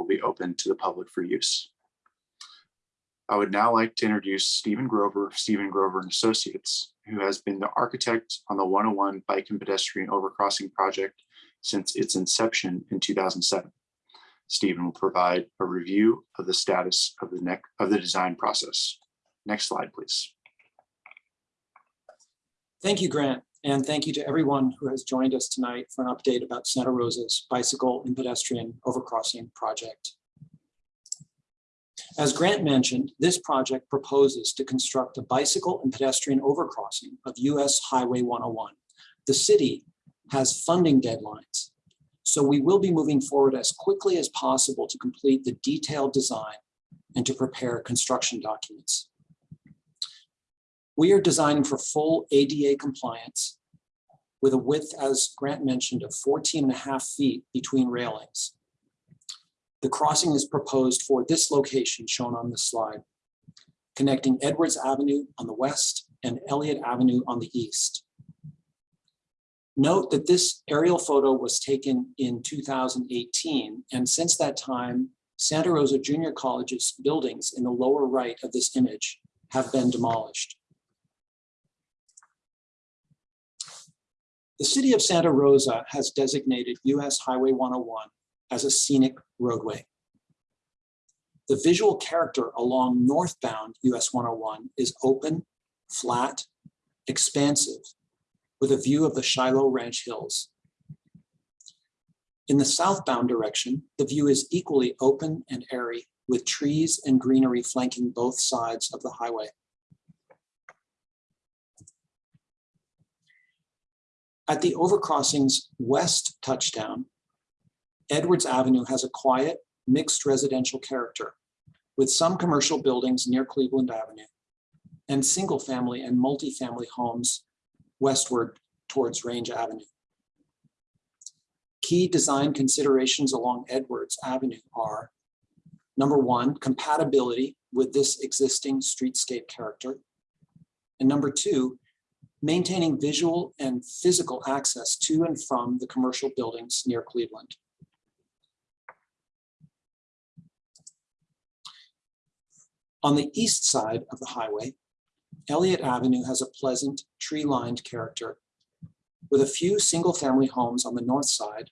will be open to the public for use. I would now like to introduce Stephen Grover, Stephen Grover and Associates, who has been the architect on the 101 Bike and Pedestrian Overcrossing project since its inception in 2007. Stephen will provide a review of the status of the neck of the design process. Next slide, please. Thank you, Grant, and thank you to everyone who has joined us tonight for an update about Santa Rosa's bicycle and pedestrian overcrossing project. As Grant mentioned, this project proposes to construct a bicycle and pedestrian overcrossing of US Highway 101. The city has funding deadlines, so we will be moving forward as quickly as possible to complete the detailed design and to prepare construction documents. We are designing for full ADA compliance with a width, as Grant mentioned, of 14 and a half feet between railings. The crossing is proposed for this location shown on this slide, connecting Edwards Avenue on the west and Elliott Avenue on the east. Note that this aerial photo was taken in 2018, and since that time, Santa Rosa Junior College's buildings in the lower right of this image have been demolished. The city of Santa Rosa has designated US Highway 101 as a scenic roadway. The visual character along northbound US 101 is open, flat, expansive, with a view of the Shiloh Ranch Hills. In the southbound direction, the view is equally open and airy, with trees and greenery flanking both sides of the highway. At the overcrossing's west touchdown, Edwards Avenue has a quiet, mixed residential character with some commercial buildings near Cleveland Avenue and single family and multifamily homes westward towards Range Avenue. Key design considerations along Edwards Avenue are number one, compatibility with this existing streetscape character. And number two, maintaining visual and physical access to and from the commercial buildings near Cleveland. On the east side of the highway, Elliott Avenue has a pleasant tree-lined character with a few single-family homes on the north side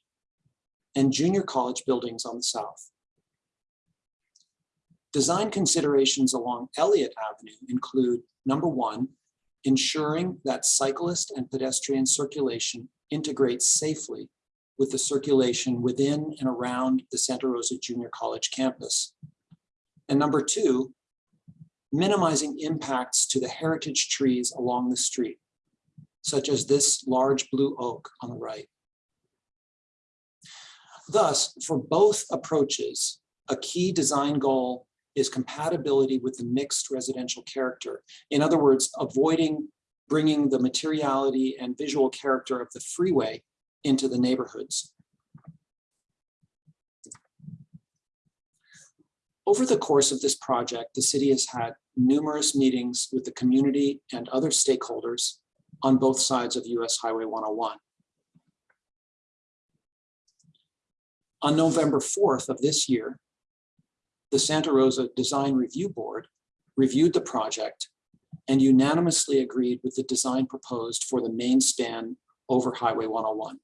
and junior college buildings on the south. Design considerations along Elliott Avenue include, number one, ensuring that cyclist and pedestrian circulation integrates safely with the circulation within and around the Santa Rosa Junior College campus. And number two, minimizing impacts to the heritage trees along the street, such as this large blue oak on the right. Thus, for both approaches, a key design goal is compatibility with the mixed residential character. In other words, avoiding bringing the materiality and visual character of the freeway into the neighborhoods. Over the course of this project, the city has had numerous meetings with the community and other stakeholders on both sides of US Highway 101. On November 4th of this year, the Santa Rosa Design Review Board reviewed the project and unanimously agreed with the design proposed for the main span over Highway 101.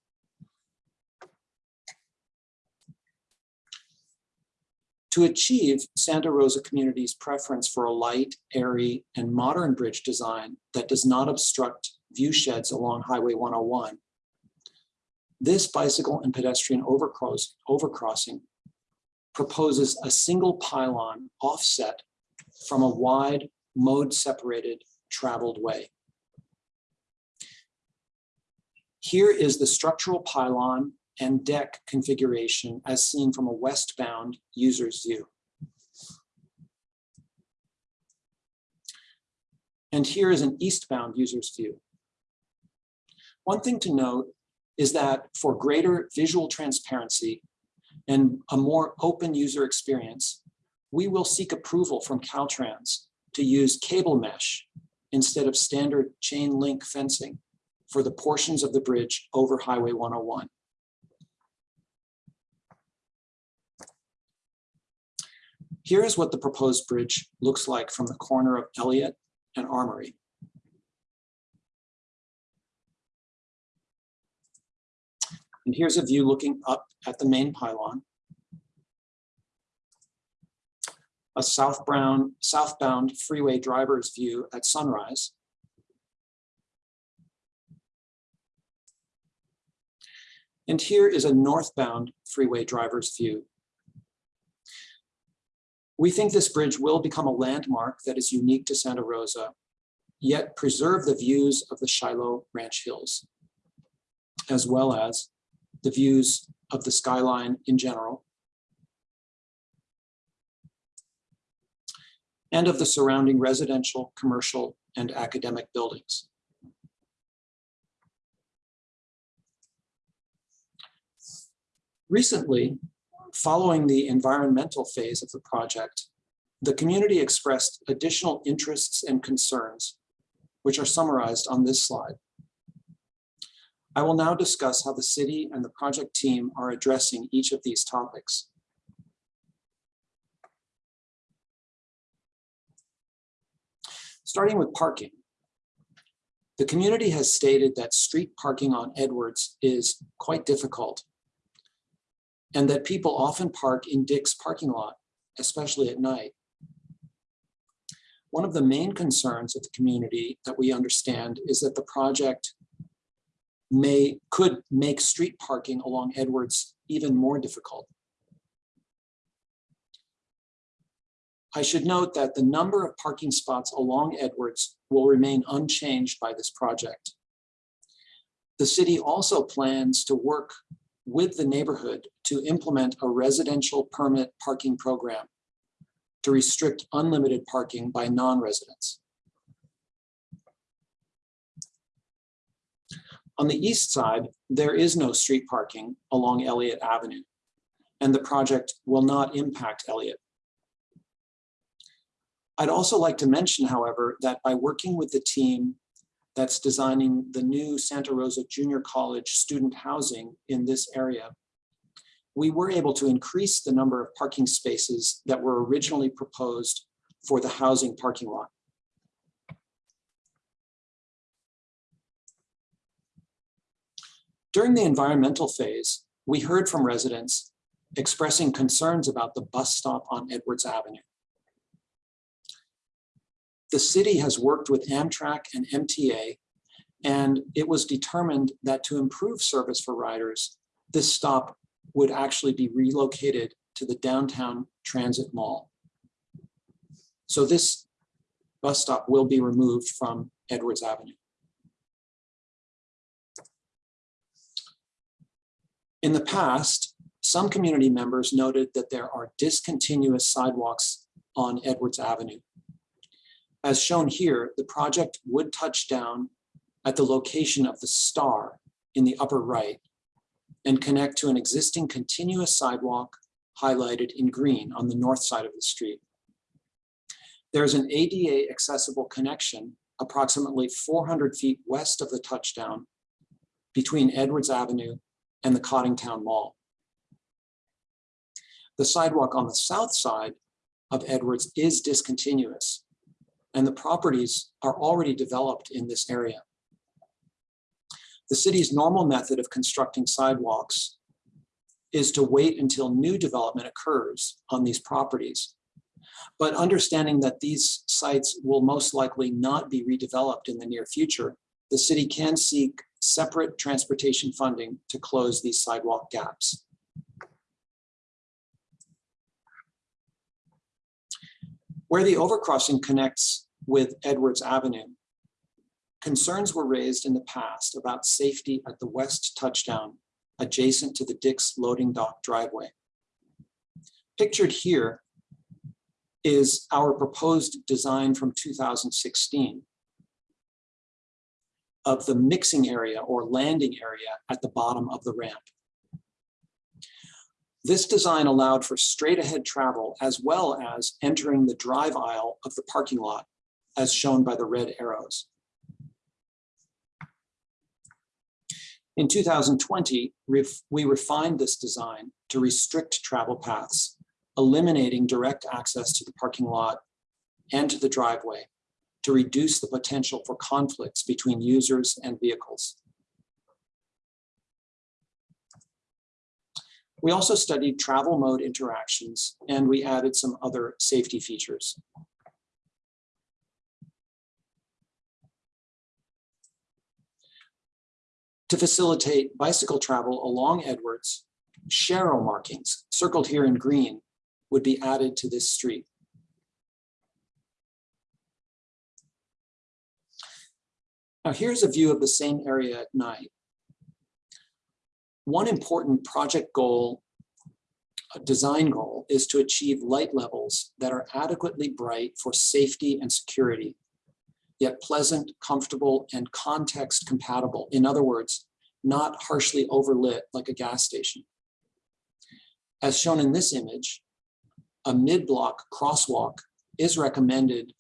To achieve Santa Rosa community's preference for a light, airy, and modern bridge design that does not obstruct view sheds along Highway 101, this bicycle and pedestrian overcross, overcrossing proposes a single pylon offset from a wide mode separated traveled way. Here is the structural pylon and deck configuration as seen from a westbound user's view. And here is an eastbound user's view. One thing to note is that for greater visual transparency and a more open user experience, we will seek approval from Caltrans to use cable mesh instead of standard chain link fencing for the portions of the bridge over Highway 101. Here is what the proposed bridge looks like from the corner of Elliott and Armory. And here's a view looking up at the main pylon. A southbound, southbound freeway driver's view at sunrise. And here is a northbound freeway driver's view. We think this bridge will become a landmark that is unique to Santa Rosa, yet preserve the views of the Shiloh Ranch Hills, as well as the views of the skyline in general, and of the surrounding residential, commercial, and academic buildings. Recently, following the environmental phase of the project, the community expressed additional interests and concerns, which are summarized on this slide. I will now discuss how the city and the project team are addressing each of these topics. Starting with parking. The community has stated that street parking on Edwards is quite difficult and that people often park in Dick's parking lot, especially at night. One of the main concerns of the community that we understand is that the project may, could make street parking along Edwards even more difficult. I should note that the number of parking spots along Edwards will remain unchanged by this project. The city also plans to work with the neighborhood to implement a residential permit parking program to restrict unlimited parking by non-residents. On the east side, there is no street parking along Elliott Avenue, and the project will not impact Elliott. I'd also like to mention, however, that by working with the team that's designing the new Santa Rosa Junior College student housing in this area, we were able to increase the number of parking spaces that were originally proposed for the housing parking lot. During the environmental phase, we heard from residents expressing concerns about the bus stop on Edwards Avenue. The city has worked with Amtrak and MTA, and it was determined that to improve service for riders, this stop would actually be relocated to the downtown transit mall. So this bus stop will be removed from Edwards Avenue. In the past, some community members noted that there are discontinuous sidewalks on Edwards Avenue. As shown here, the project would touch down at the location of the star in the upper right and connect to an existing continuous sidewalk highlighted in green on the north side of the street. There's an ADA accessible connection approximately 400 feet west of the touchdown between Edwards Avenue and the Coddingtown Mall. The sidewalk on the south side of Edwards is discontinuous and the properties are already developed in this area. The city's normal method of constructing sidewalks is to wait until new development occurs on these properties. But understanding that these sites will most likely not be redeveloped in the near future, the city can seek separate transportation funding to close these sidewalk gaps. Where the overcrossing connects with Edwards Avenue, concerns were raised in the past about safety at the west touchdown adjacent to the Dick's loading dock driveway. Pictured here is our proposed design from 2016 of the mixing area or landing area at the bottom of the ramp. This design allowed for straight ahead travel as well as entering the drive aisle of the parking lot as shown by the red arrows. In 2020, we refined this design to restrict travel paths eliminating direct access to the parking lot and to the driveway to reduce the potential for conflicts between users and vehicles. We also studied travel mode interactions and we added some other safety features. To facilitate bicycle travel along Edwards, Sharrow markings circled here in green would be added to this street. Now here's a view of the same area at night. One important project goal, design goal, is to achieve light levels that are adequately bright for safety and security, yet pleasant, comfortable, and context compatible. In other words, not harshly overlit like a gas station. As shown in this image, a mid-block crosswalk is recommended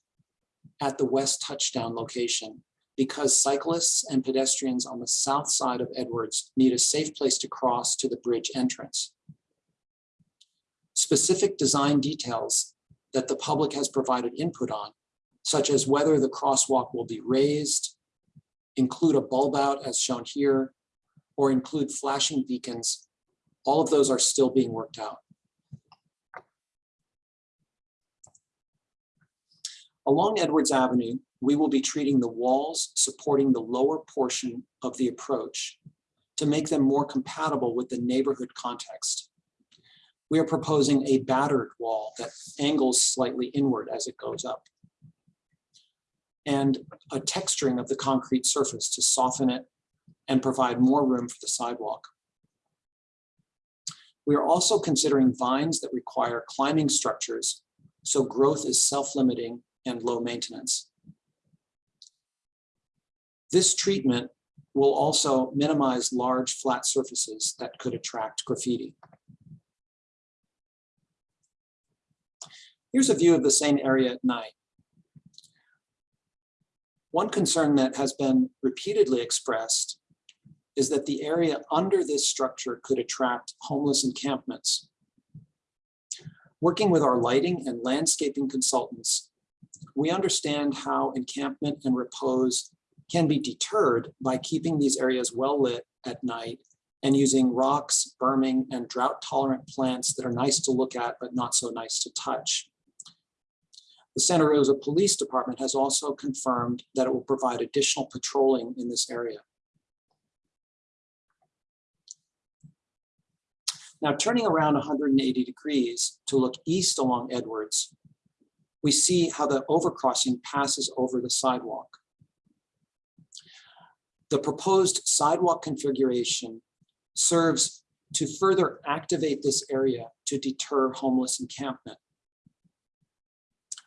at the west touchdown location because cyclists and pedestrians on the south side of Edwards need a safe place to cross to the bridge entrance. Specific design details that the public has provided input on, such as whether the crosswalk will be raised, include a bulb out as shown here, or include flashing beacons, all of those are still being worked out. Along Edwards Avenue, we will be treating the walls supporting the lower portion of the approach to make them more compatible with the neighborhood context. We are proposing a battered wall that angles slightly inward as it goes up. And a texturing of the concrete surface to soften it and provide more room for the sidewalk. We are also considering vines that require climbing structures, so growth is self-limiting and low maintenance. This treatment will also minimize large flat surfaces that could attract graffiti. Here's a view of the same area at night. One concern that has been repeatedly expressed is that the area under this structure could attract homeless encampments. Working with our lighting and landscaping consultants, we understand how encampment and repose can be deterred by keeping these areas well lit at night and using rocks, berming, and drought tolerant plants that are nice to look at, but not so nice to touch. The Santa Rosa Police Department has also confirmed that it will provide additional patrolling in this area. Now turning around 180 degrees to look east along Edwards, we see how the overcrossing passes over the sidewalk. The proposed sidewalk configuration serves to further activate this area to deter homeless encampment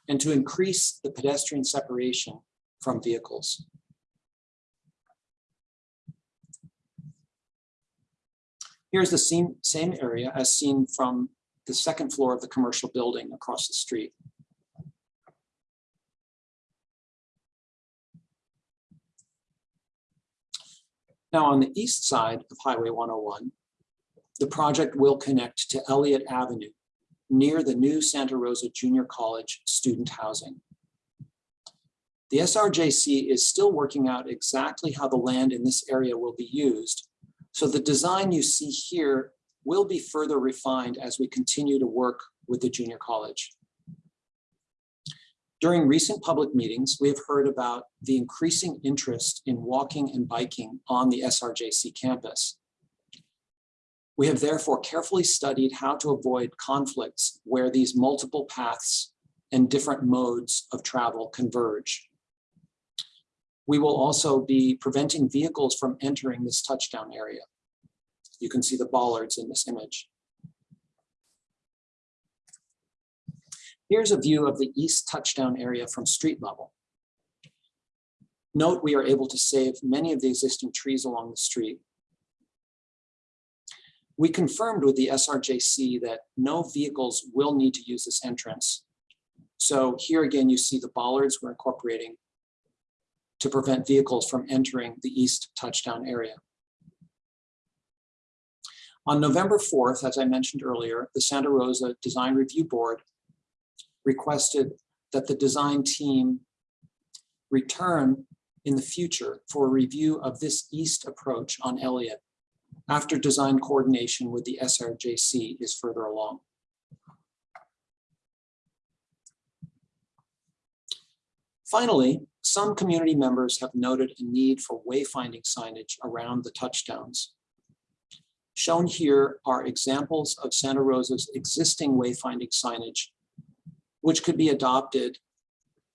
and to increase the pedestrian separation from vehicles. Here's the same, same area as seen from the second floor of the commercial building across the street. Now on the east side of Highway 101, the project will connect to Elliott Avenue near the new Santa Rosa Junior College student housing. The SRJC is still working out exactly how the land in this area will be used. So the design you see here will be further refined as we continue to work with the junior college. During recent public meetings, we have heard about the increasing interest in walking and biking on the SRJC campus. We have therefore carefully studied how to avoid conflicts where these multiple paths and different modes of travel converge. We will also be preventing vehicles from entering this touchdown area. You can see the bollards in this image. Here's a view of the east touchdown area from street level. Note we are able to save many of the existing trees along the street. We confirmed with the SRJC that no vehicles will need to use this entrance. So here again, you see the bollards we're incorporating to prevent vehicles from entering the east touchdown area. On November 4th, as I mentioned earlier, the Santa Rosa Design Review Board requested that the design team return in the future for a review of this east approach on Elliott after design coordination with the SRJC is further along. Finally, some community members have noted a need for wayfinding signage around the touchdowns. Shown here are examples of Santa Rosa's existing wayfinding signage, which could be adopted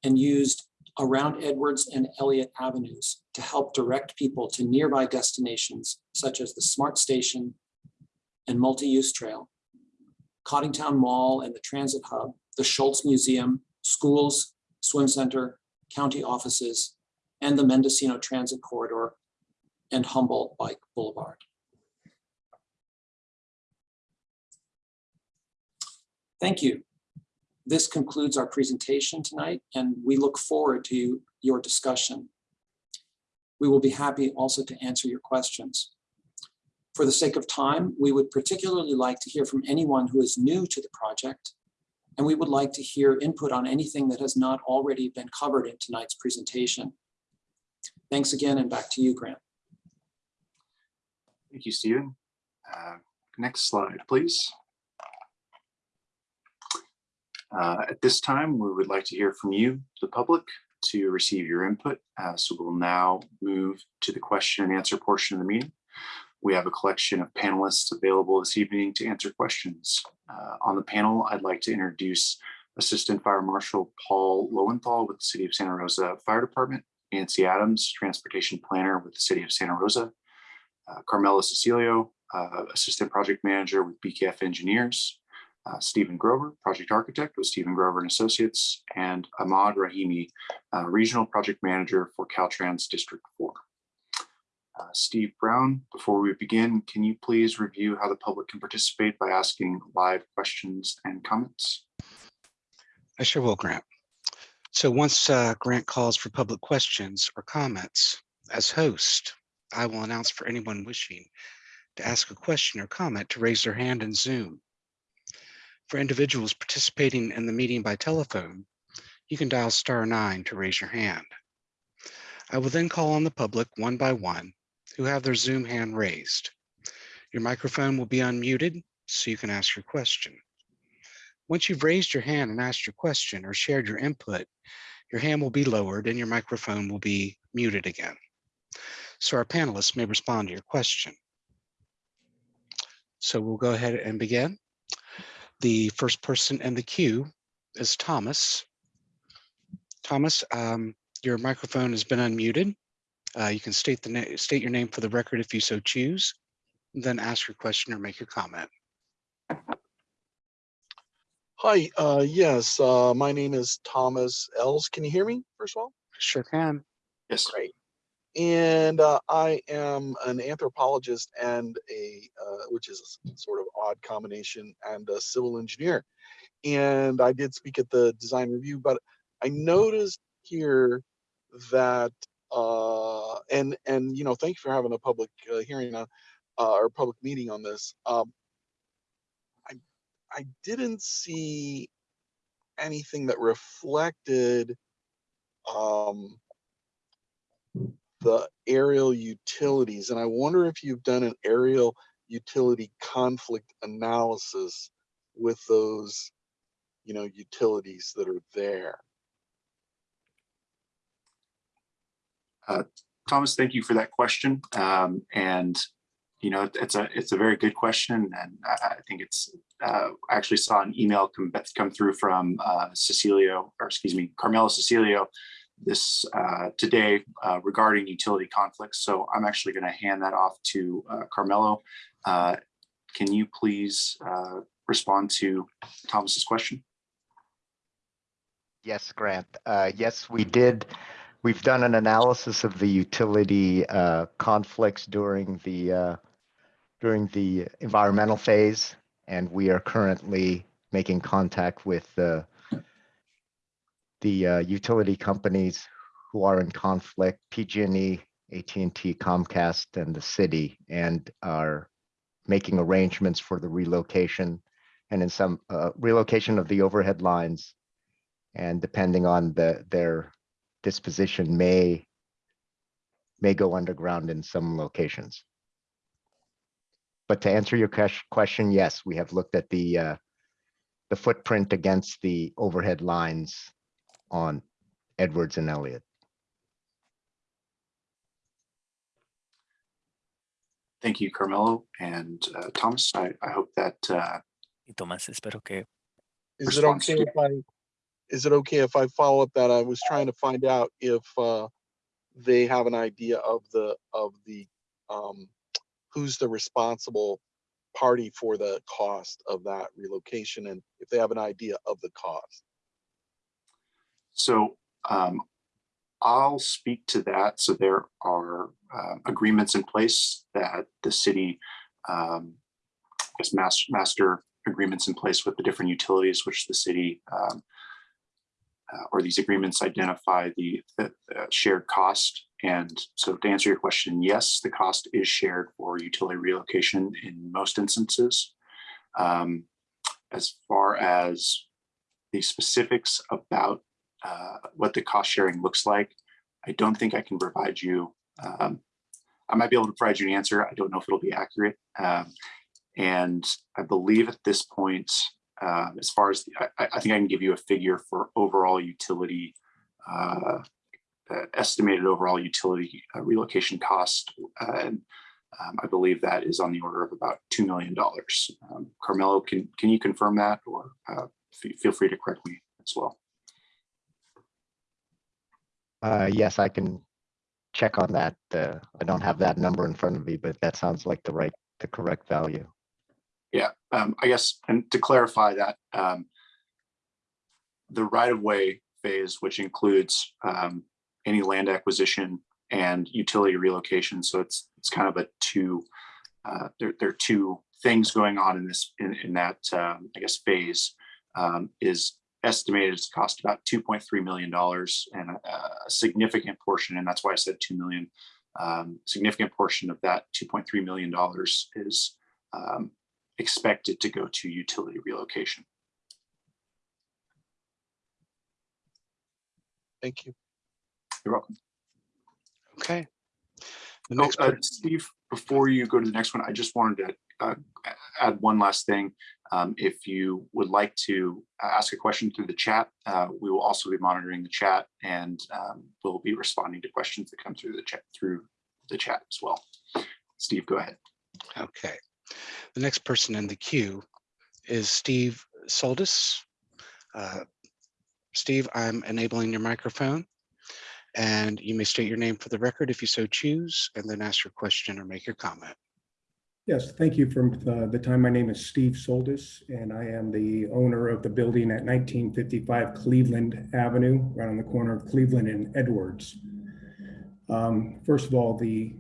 and used around Edwards and Elliott Avenues to help direct people to nearby destinations such as the Smart Station and Multi-Use Trail, Coddingtown Mall and the Transit Hub, the Schulz Museum, schools, swim center, county offices, and the Mendocino Transit Corridor and Humboldt Bike Boulevard. Thank you. This concludes our presentation tonight, and we look forward to your discussion. We will be happy also to answer your questions. For the sake of time, we would particularly like to hear from anyone who is new to the project, and we would like to hear input on anything that has not already been covered in tonight's presentation. Thanks again, and back to you, Grant. Thank you, Stephen. Uh, Next slide, please. Uh, At this time, we would like to hear from you, the public, to receive your input. Uh, So we'll now move to the question and answer portion of the meeting. We have a collection of panelists available this evening to answer questions. Uh, On the panel, I'd like to introduce Assistant Fire Marshal Paul Lowenthal with the City of Santa Rosa Fire Department, Nancy Adams, Transportation Planner with the City of Santa Rosa, uh, Carmela Cecilio, uh, Assistant Project Manager with BKF Engineers, uh, Stephen Grover, Project Architect with Stephen Grover and Associates, and Ahmad Rahimi, uh, Regional Project Manager for Caltrans District 4. Uh, Steve Brown, before we begin, can you please review how the public can participate by asking live questions and comments? I sure will, Grant. So once uh, Grant calls for public questions or comments, as host, I will announce for anyone wishing to ask a question or comment to raise their hand in Zoom. For individuals participating in the meeting by telephone, you can dial star nine to raise your hand. I will then call on the public one by one who have their Zoom hand raised. Your microphone will be unmuted so you can ask your question. Once you've raised your hand and asked your question or shared your input, your hand will be lowered and your microphone will be muted again. So our panelists may respond to your question. So we'll go ahead and begin. The first person in the queue is Thomas. Thomas, um, your microphone has been unmuted. Uh, you can state the state your name for the record if you so choose, then ask your question or make your comment. Hi, uh, yes, uh, my name is Thomas Ells. Can you hear me, first of all? Sure can. Yes. Great. And uh, I am an anthropologist and a, uh, which is a sort of odd combination, and a civil engineer. And I did speak at the design review, but I noticed here that, uh, and, and, you know, thank you for having a public uh, hearing on, uh, or public meeting on this. Um, I, I didn't see anything that reflected um, the aerial utilities. And I wonder if you've done an aerial utility conflict analysis with those, you know, utilities that are there. Thomas, thank you for that question. Um, and, you know, it's a, it's a very good question. And I, I think it's, uh, I actually saw an email come, come through from, uh, Cecilio, or excuse me, Carmela Cecilio this, uh, today, uh, regarding utility conflicts. So I'm actually going to hand that off to, uh, Carmelo. Uh, can you please, uh, respond to Thomas's question? Yes, Grant. Uh, Yes, we did. We've done an analysis of the utility conflicts during the, during the environmental phase. And we are currently making contact with the, the uh, utility companies who are in conflict, PG&E, at and t Comcast, and the city, and are making arrangements for the relocation and in some uh, relocation of the overhead lines. And depending on the, their disposition may may go underground in some locations. But to answer your question, yes, we have looked at the uh, the footprint against the overhead lines on Edwards and Elliott. Thank you, Carmelo and uh, Thomas. I, I hope that uh, Y Tomás, espero que Is it Response okay to- if I, is it okay if I follow up that? I was trying to find out if, uh, they have an idea of the, of the, um, who's the responsible party for the cost of that relocation and if they have an idea of the cost. So um, I'll speak to that. So there are uh, agreements in place that the city, um, guess, master, master agreements in place with the different utilities, which the city um, uh, or these agreements identify the, the the shared cost. And so to answer your question, yes, the cost is shared for utility relocation in most instances. Um, As far as the specifics about uh, what the cost sharing looks like. I don't think I can provide you. Um, I might be able to provide you an answer. I don't know if it'll be accurate. Um, and I believe at this point, um, as far as the, I, I think I can give you a figure for overall utility, uh, uh, estimated overall utility uh, relocation cost. Uh, and um, I believe that is on the order of about $2 million. Um, Carmelo, can, can you confirm that or uh, feel free to correct me as well? Uh, yes, I can check on that. Uh, I don't have that number in front of me, but that sounds like the right, the correct value. Yeah, um, I guess, and to clarify that, um, the right-of-way phase, which includes, um, any land acquisition and utility relocation, so it's, it's kind of a two, uh, there, there are two things going on in this, in, in that, um, I guess, phase, um, is estimated to cost about two point three million dollars and a, a significant portion, and that's why I said two million. Um, significant portion of that two point three million dollars is, um, expected to go to utility relocation. Thank you. You're welcome. Okay. The Oh, uh, Steve, before you go to the next one, I just wanted to uh, add one last thing. Um, If you would like to uh, ask a question through the chat, uh, we will also be monitoring the chat and um, we'll be responding to questions that come through the chat, through the chat as well. Steve, go ahead. okay. The next person in the queue is Steve Soldis. Uh, Steve, I'm enabling your microphone. And you may state your name for the record if you so choose, and then ask your question or make your comment. Yes, thank you for uh, the time. My name is Steve Soldis, and I am the owner of the building at 1955 Cleveland Avenue, right on the corner of Cleveland and Edwards. Um, First of all, the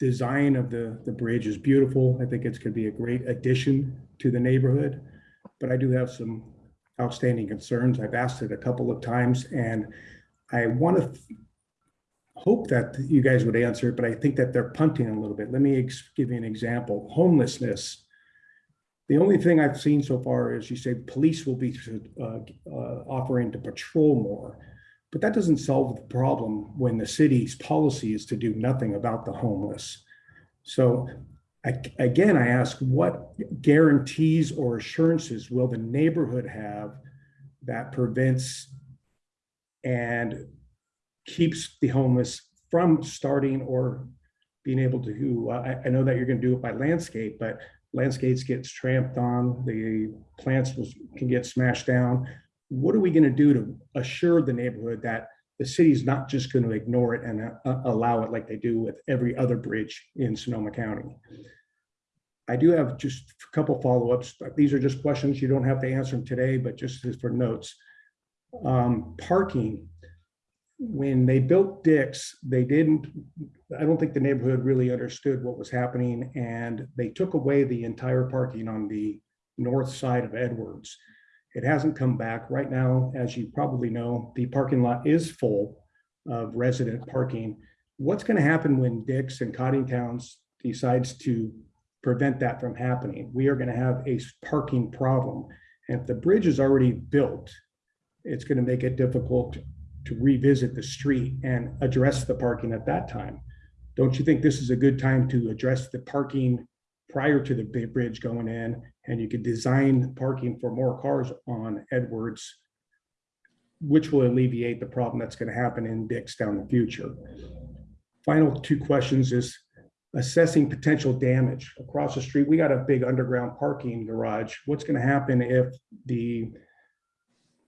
design of the, the bridge is beautiful. I think it's going to be a great addition to the neighborhood. But I do have some outstanding concerns. I've asked it a couple of times, and I want to hope that you guys would answer it, but I think that they're punting a little bit. Let me give you an example. Homelessness. The only thing I've seen so far is you say police will be uh, uh, offering to patrol more. But that doesn't solve the problem when the city's policy is to do nothing about the homeless. So I- again, I ask, what guarantees or assurances will the neighborhood have that prevents and keeps the homeless from starting or being able to, I, I know that you're gonna do it by landscape, but landscapes gets tramped on, the plants was, can get smashed down. What are we gonna do to assure the neighborhood that the city's not just gonna ignore it and uh, allow it like they do with every other bridge in Sonoma County? I do have just a couple follow-ups. These are just questions. You don't have to answer them today, but just for notes. Um, parking, when they built Dick's, they didn't, I don't think the neighborhood really understood what was happening and they took away the entire parking on the north side of Edwards. It hasn't come back. Right now, as you probably know, the parking lot is full of resident parking. What's going to happen when Dick's and Coddingtowns decides to prevent that from happening. We are going to have a parking problem. And if the bridge is already built, it's going to make it difficult to revisit the street and address the parking at that time. Don't you think this is a good time to address the parking prior to the bridge going in? And you could design parking for more cars on Edwards, which will alleviate the problem that's going to happen in Dick's down the future. Final two questions is assessing potential damage across the street. We got a big underground parking garage. What's going to happen if the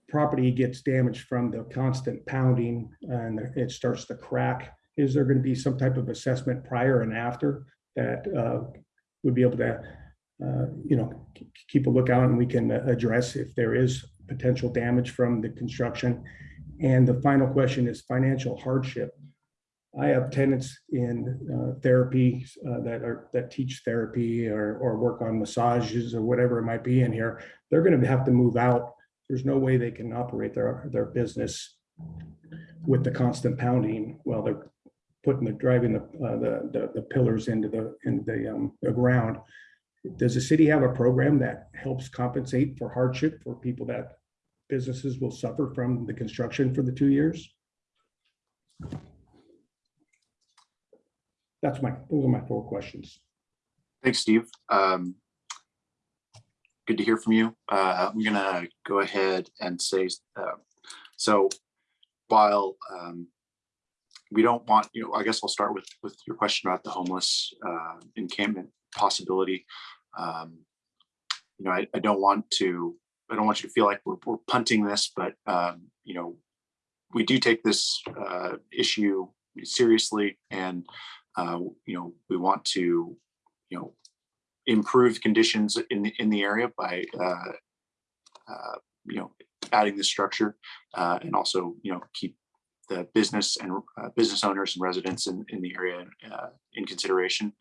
property gets damaged from the constant pounding and it starts to crack? Is there going to be some type of assessment prior and after that uh, would be able to, uh, you know, keep a lookout and we can address if there is potential damage from the construction? And the final question is financial hardship. I have tenants in uh, therapy uh, that are, that teach therapy or, or work on massages or whatever it might be in here. They're going to have to move out. There's no way they can operate their, their business with the constant pounding while they're putting the, driving the, uh, the, the, the pillars into the, into the, um, the ground. Does the city have a program that helps compensate for hardship for people that businesses will suffer from the construction for the two years? That's my, those are my four questions. Thanks, Steve. Um, Good to hear from you. Uh, I'm gonna go ahead and say, uh, so while um, we don't want, you know, I guess I'll start with, with your question about the homeless uh, encampment possibility. Um, You know, I, I don't want to, I don't want you to feel like we're, we're punting this, but, um, you know, we do take this uh, issue seriously and, uh, you know, we want to, you know, improve conditions in the, in the area by, uh, uh, you know, adding the structure uh, and also, you know, keep the business and uh, business owners and residents in, in the area uh, in consideration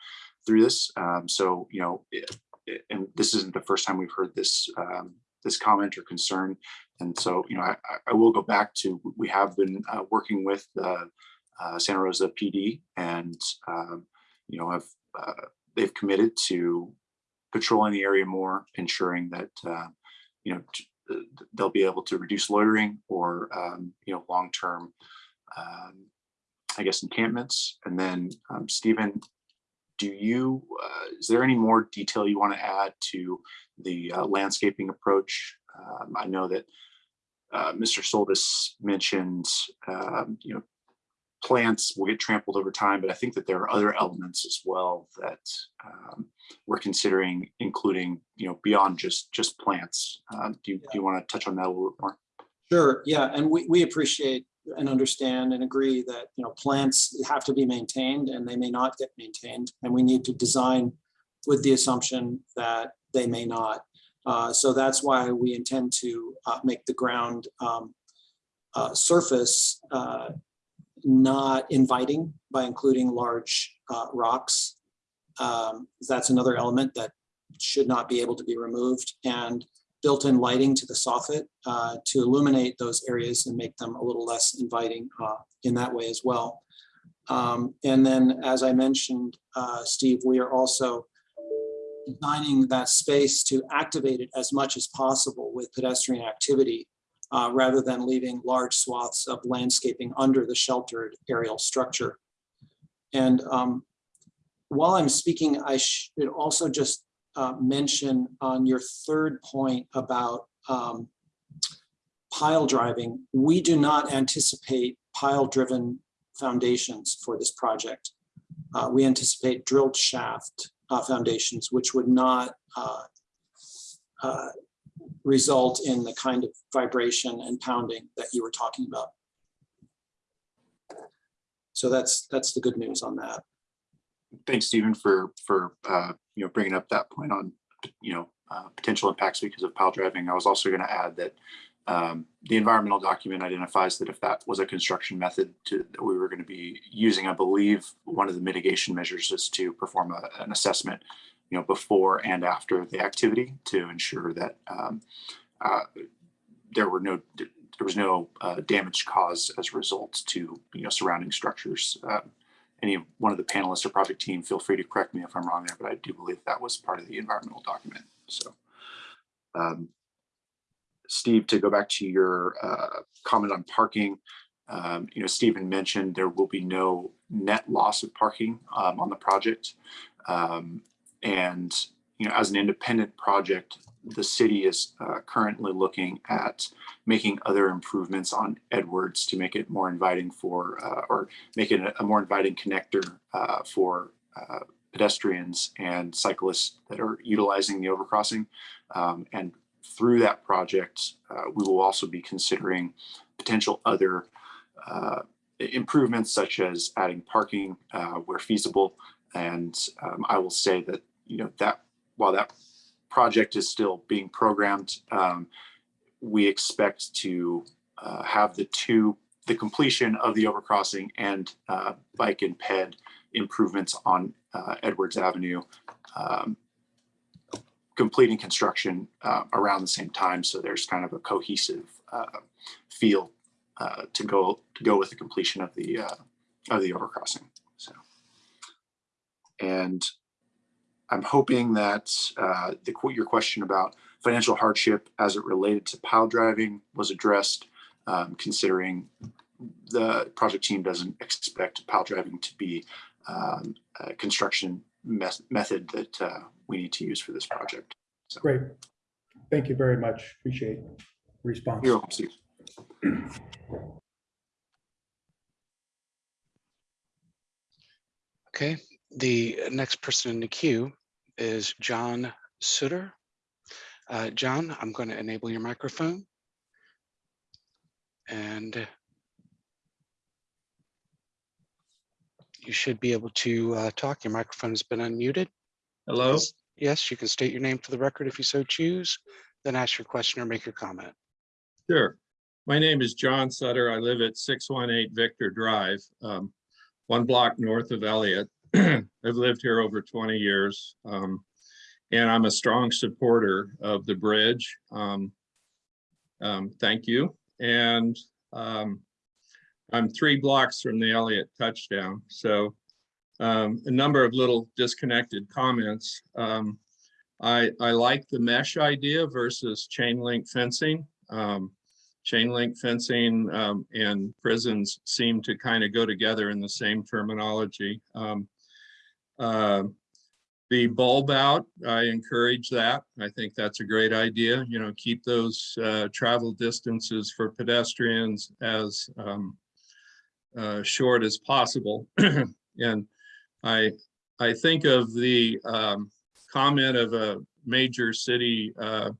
through this. Um, so, you know, it- it- and this isn't the first time we've heard this, um, this comment or concern. And so, you know, I, I- will go back to, we have been uh, working with the uh, Santa Rosa PD and, um, you know, have, uh, they've committed to patrolling the area more, ensuring that, uh, you know, uh, they'll be able to reduce loitering or, um, you know, long-term, um, I guess, encampments. And then, um, Stephen, do you, uh, is there any more detail you want to add to the uh, landscaping approach? Um, I know that uh, Mr. Soltis mentioned, um, you know, plants will get trampled over time, but I think that there are other elements as well that um, we're considering including, you know, beyond just, just plants. Uh, Do you, do you want to touch on that a little bit more? Sure, yeah, and we, we appreciate and understand and agree that, you know, plants have to be maintained and they may not get maintained. And we need to design with the assumption that they may not. Uh, So that's why we intend to uh, make the ground um, uh, surface uh, not inviting by including large uh, rocks. Um, That's another element that should not be able to be removed. And built-in lighting to the soffit uh, to illuminate those areas and make them a little less inviting uh, in that way as well. Um, And then, as I mentioned, uh, Steve, we are also designing that space to activate it as much as possible with pedestrian activity uh, rather than leaving large swaths of landscaping under the sheltered aerial structure. And um, while I'm speaking, I should also just uh, mention on your third point about um, pile driving, we do not anticipate pile-driven foundations for this project. Uh, We anticipate drilled shaft uh, foundations, which would not uh, uh, result in the kind of vibration and pounding that you were talking about. So that's, that's the good news on that. Thanks, Stephen, for, for, uh, you know, bringing up that point on, you know, uh, potential impacts because of pile driving. I was also going to add that um, the environmental document identifies that if that was a construction method to, that we were going to be using, I believe, one of the mitigation measures is to perform a, an assessment, you know, before and after the activity to ensure that um, uh, there were no, there was no uh, damage caused as a result to, you know, surrounding structures. Uh, any one of the panelists or project team, feel free to correct me if I'm wrong there, but I do believe that was part of the environmental document. So, um, Steve, to go back to your uh, comment on parking, um, you know, Stephen mentioned there will be no net loss of parking um, on the project. And, you know, as an independent project, the city is uh, currently looking at making other improvements on Edwards to make it more inviting for, uh, or make it a, more inviting connector uh, for uh, pedestrians and cyclists that are utilizing the overcrossing. Um, and through that project, uh, we will also be considering potential other uh, improvements such as adding parking where feasible. And um, I will say that, you know, that while that project is still being programmed, um, we expect to uh, have the two, the completion of the overcrossing and uh, bike and ped improvements on uh, Edwards Avenue, um, completing construction uh, around the same time. So there's kind of a cohesive uh, feel uh, to go to go with the completion of the of the overcrossing. So, and I'm hoping that uh, the your question about financial hardship as it related to pile driving was addressed, um, considering the project team doesn't expect pile driving to be um, a construction mes- method that uh, we need to use for this project. Great. Thank you very much. Appreciate response. You're welcome, Steve. Okay, the next person in the queue is John Sutter. Uh, John, I'm going to enable your microphone. And you should be able to uh, talk. Your microphone has been unmuted. Hello, Yes- Yes, you can state your name for the record if you so choose, then ask your question or make your comment. sure. My name is John Sutter. I live at six one eight Victor Drive, um, one block north of Elliott. I've lived here over twenty years. um, And I'm a strong supporter of the bridge. Um, um, Thank you. And um, I'm three blocks from the Elliott touchdown, so um, a number of little disconnected comments. Um, I, I like the mesh idea versus chain link fencing. Chain link fencing and prisons seem to kind of go together in the same terminology. Um, uh, the bulb out, I encourage that. I think that's a great idea. You know, keep those uh, travel distances for pedestrians as um, uh, short as possible. and I I think of the um, comment of a major city uh,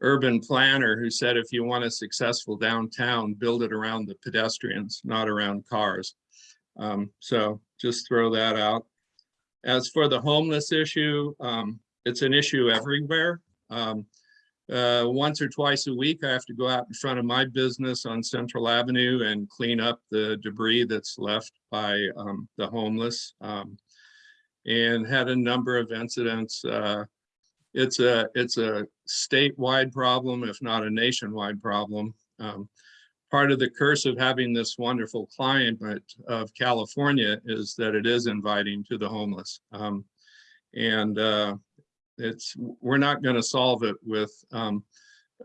urban planner who said, if you want a successful downtown, build it around the pedestrians, not around cars. Um, so just throw that out. As for the homeless issue, um, it's an issue everywhere. Um, uh, once or twice a week, I have to go out in front of my business on Central Avenue and clean up the debris that's left by um, the homeless. Um, and had a number of incidents. Uh, it's a it's a statewide problem, if not a nationwide problem. Um, part of the curse of having this wonderful climate of California is that it is inviting to the homeless. Um, and uh, it's we're not going to solve it with um,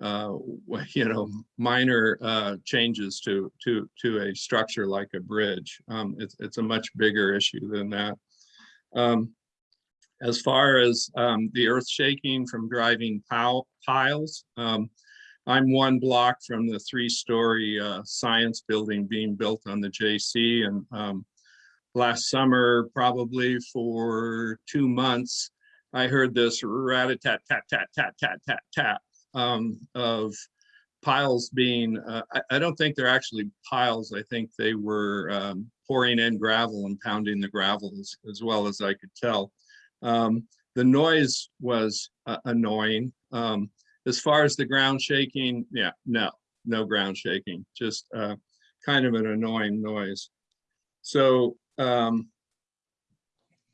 uh, you know minor uh, changes to to to a structure like a bridge. Um, it's it's a much bigger issue than that. Um, as far as um, the earth shaking from driving pile, piles, um, I'm one block from the three-story uh, science building being built on the JC. And um, last summer, probably for two months, I heard this rat-a-tat, tat, tat, tat, tat, tat, tat um, of piles being, uh, I, I, don't think they're actually piles. I think they were um, pouring in gravel and pounding the gravel as, as well as I could tell. Um, the noise was uh, annoying. Um, as far as the ground shaking, yeah, no, no ground shaking, just uh, kind of an annoying noise. So um,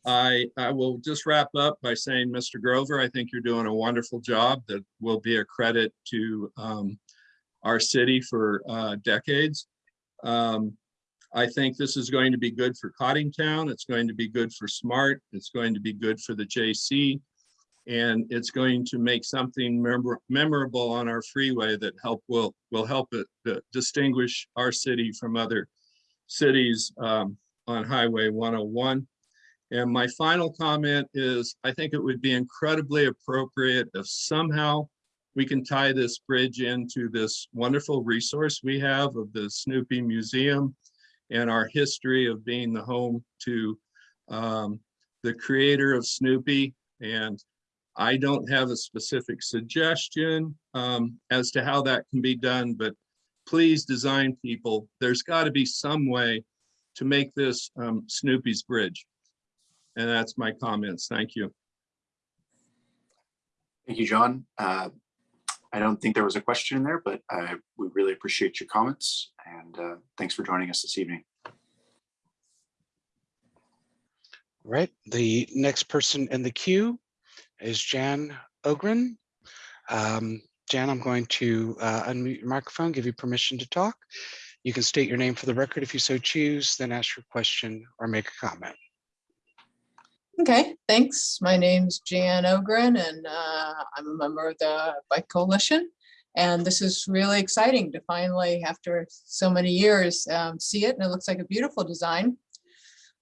I, I will just wrap up by saying, Mr. Grover, I think you're doing a wonderful job that will be a credit to um, our city for uh, decades. Um, I think this is going to be good for Coddingtown. It's going to be good for Smart. It's going to be good for the JC. And it's going to make something memor- memorable on our freeway that help will will help it uh, distinguish our city from other cities um, on Highway 101. And my final comment is, I think it would be incredibly appropriate if somehow we can tie this bridge into this wonderful resource we have of the Snoopy Museum and our history of being the home to um, the creator of Snoopy. And I don't have a specific suggestion um, as to how that can be done, but please design people, there's got to be some way to make this um, Snoopy's bridge. And that's my comments. Thank you. Thank you, John. Uh, I don't think there was a question in there, but I, we really appreciate your comments and uh, thanks for joining us this evening. Right, the next person in the queue is Jan Ogren. Um, Jan, I'm going to uh, unmute your microphone, give you permission to talk. You can state your name for the record if you so choose, then ask your question or make a comment. Okay, thanks. My name's Jan Ogren and uh, I'm a member of the Bike Coalition. And this is really exciting to finally, after so many years, um, see it and it looks like a beautiful design.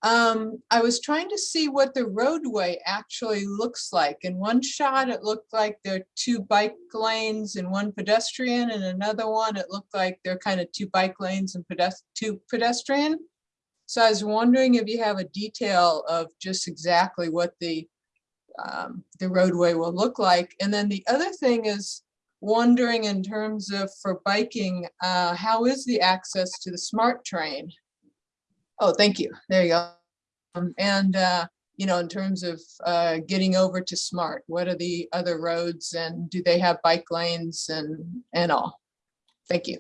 Um, I was trying to see what the roadway actually looks like. In one shot, it looked like there are two bike lanes and one pedestrian. and another one, it looked like there are kind of two bike lanes and pedest two pedestrian. So I was wondering if you have a detail of just exactly what the um, the roadway will look like. And then the other thing is wondering in terms of for biking, uh, how is the access to the SMART train? Oh, thank you. There you go. Um, and uh, you know, in terms of uh, getting over to SMART, what are the other roads and do they have bike lanes and and all? Thank you.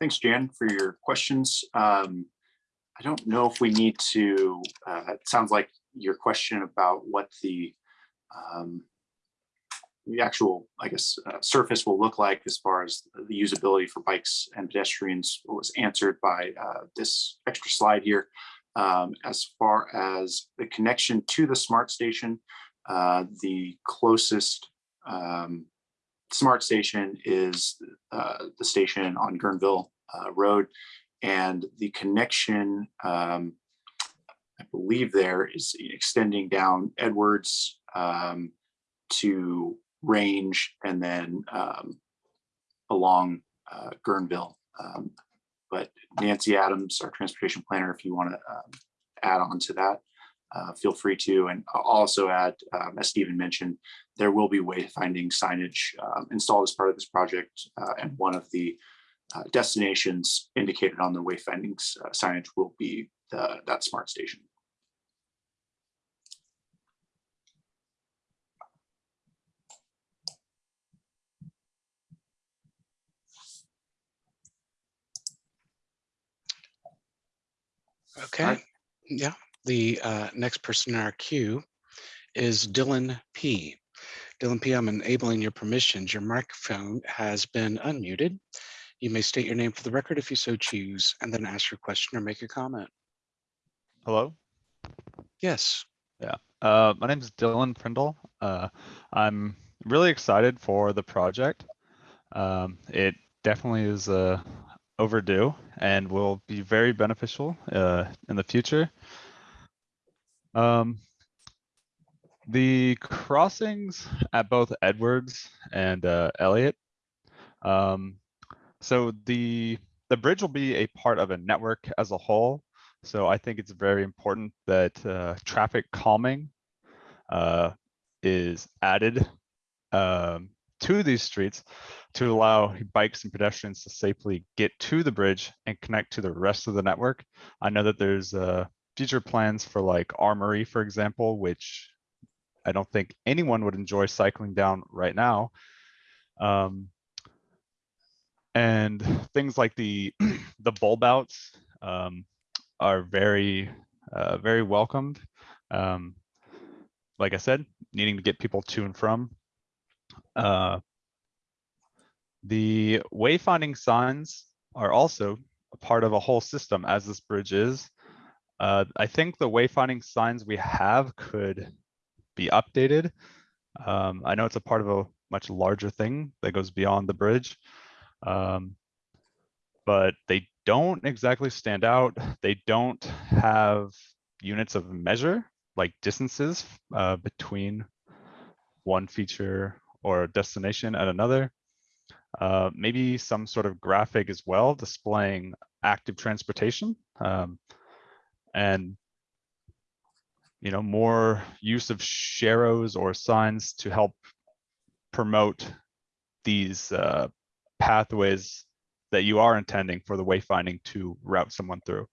Thanks, Jan, for your questions. Um, I don't know if we need to, uh, it sounds like your question about what the um, the actual, I guess, uh, surface will look like as far as the usability for bikes and pedestrians was answered by uh, this extra slide here. Um, as far as the connection to the smart station, uh, the closest um, smart station is uh, the station on Guerneville uh, Road. And the connection, um, I believe there is extending down Edwards um, to Range and then um, along uh, Guerneville. Um, but Nancy Adams, our transportation planner, if you want to add on to that, uh, feel free to. And I'll also add, um, as Stephen mentioned, there will be wayfinding signage um, installed as part of this project. Uh, and one of the uh, destinations indicated on the wayfinding uh, signage will be the, that smart station. Okay, Alright. yeah, the uh, next person in our queue is Dylan P. Dylan P, I'm enabling your permissions. Your microphone has been unmuted. You may state your name for the record if you so choose, and then ask your question or make a comment. Hello, Yes, uh, my name is Dylan Prindle. Uh, I'm really excited for the project. Um, it definitely is uh, overdue and will be very beneficial uh, in the future. Um, the crossings at both Edwards and uh, Elliott. Um, so the the bridge will be a part of a network as a whole. So I think it's very important that uh, traffic calming uh, is added um, to these streets to allow bikes and pedestrians to safely get to the bridge and connect to the rest of the network. I know that there's uh, future plans for like Armory, for example, which I don't think anyone would enjoy cycling down right now. Um, and things like the the bulb outs um, are very uh, very welcomed. Um, like I said, needing to get people to and from. Uh, the wayfinding signs are also a part of a whole system as this bridge is. Uh, I think the wayfinding signs we have could be updated. Um, I know it's a part of a much larger thing that goes beyond the bridge. Um, but they don't exactly stand out. They don't have units of measure like distances uh, between one feature or destination at another. Uh, maybe some sort of graphic as well displaying active transportation. Um, and you know, more use of sharrows or signs to help promote these uh, pathways that you are intending for the wayfinding to route someone through.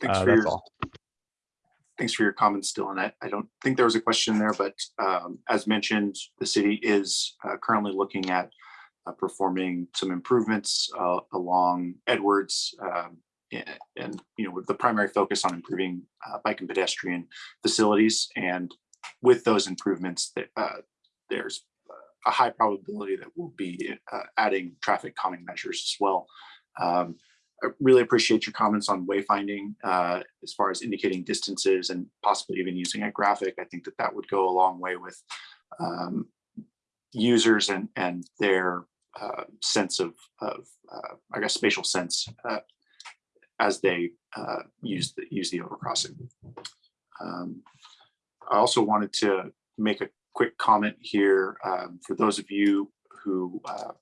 Thanks Uh, for that's your, all. Thanks for your comments, Dylan. I, I don't think there was a question there, but um, as mentioned, the city is uh, currently looking at uh, performing some improvements uh, along Edwards. um, a- And, you know, with the primary focus on improving uh, bike and pedestrian facilities. And with those improvements, that uh, there's a high probability that we'll be uh, adding traffic calming measures as well. Um, I really appreciate your comments on wayfinding uh, as far as indicating distances and possibly even using a graphic. I think that that would go a long way with um, users and and their uh, sense of of uh, I guess spatial sense uh, as they uh, use the use the overcrossing. Um, I also wanted to make a quick comment here um, for those of you who uh,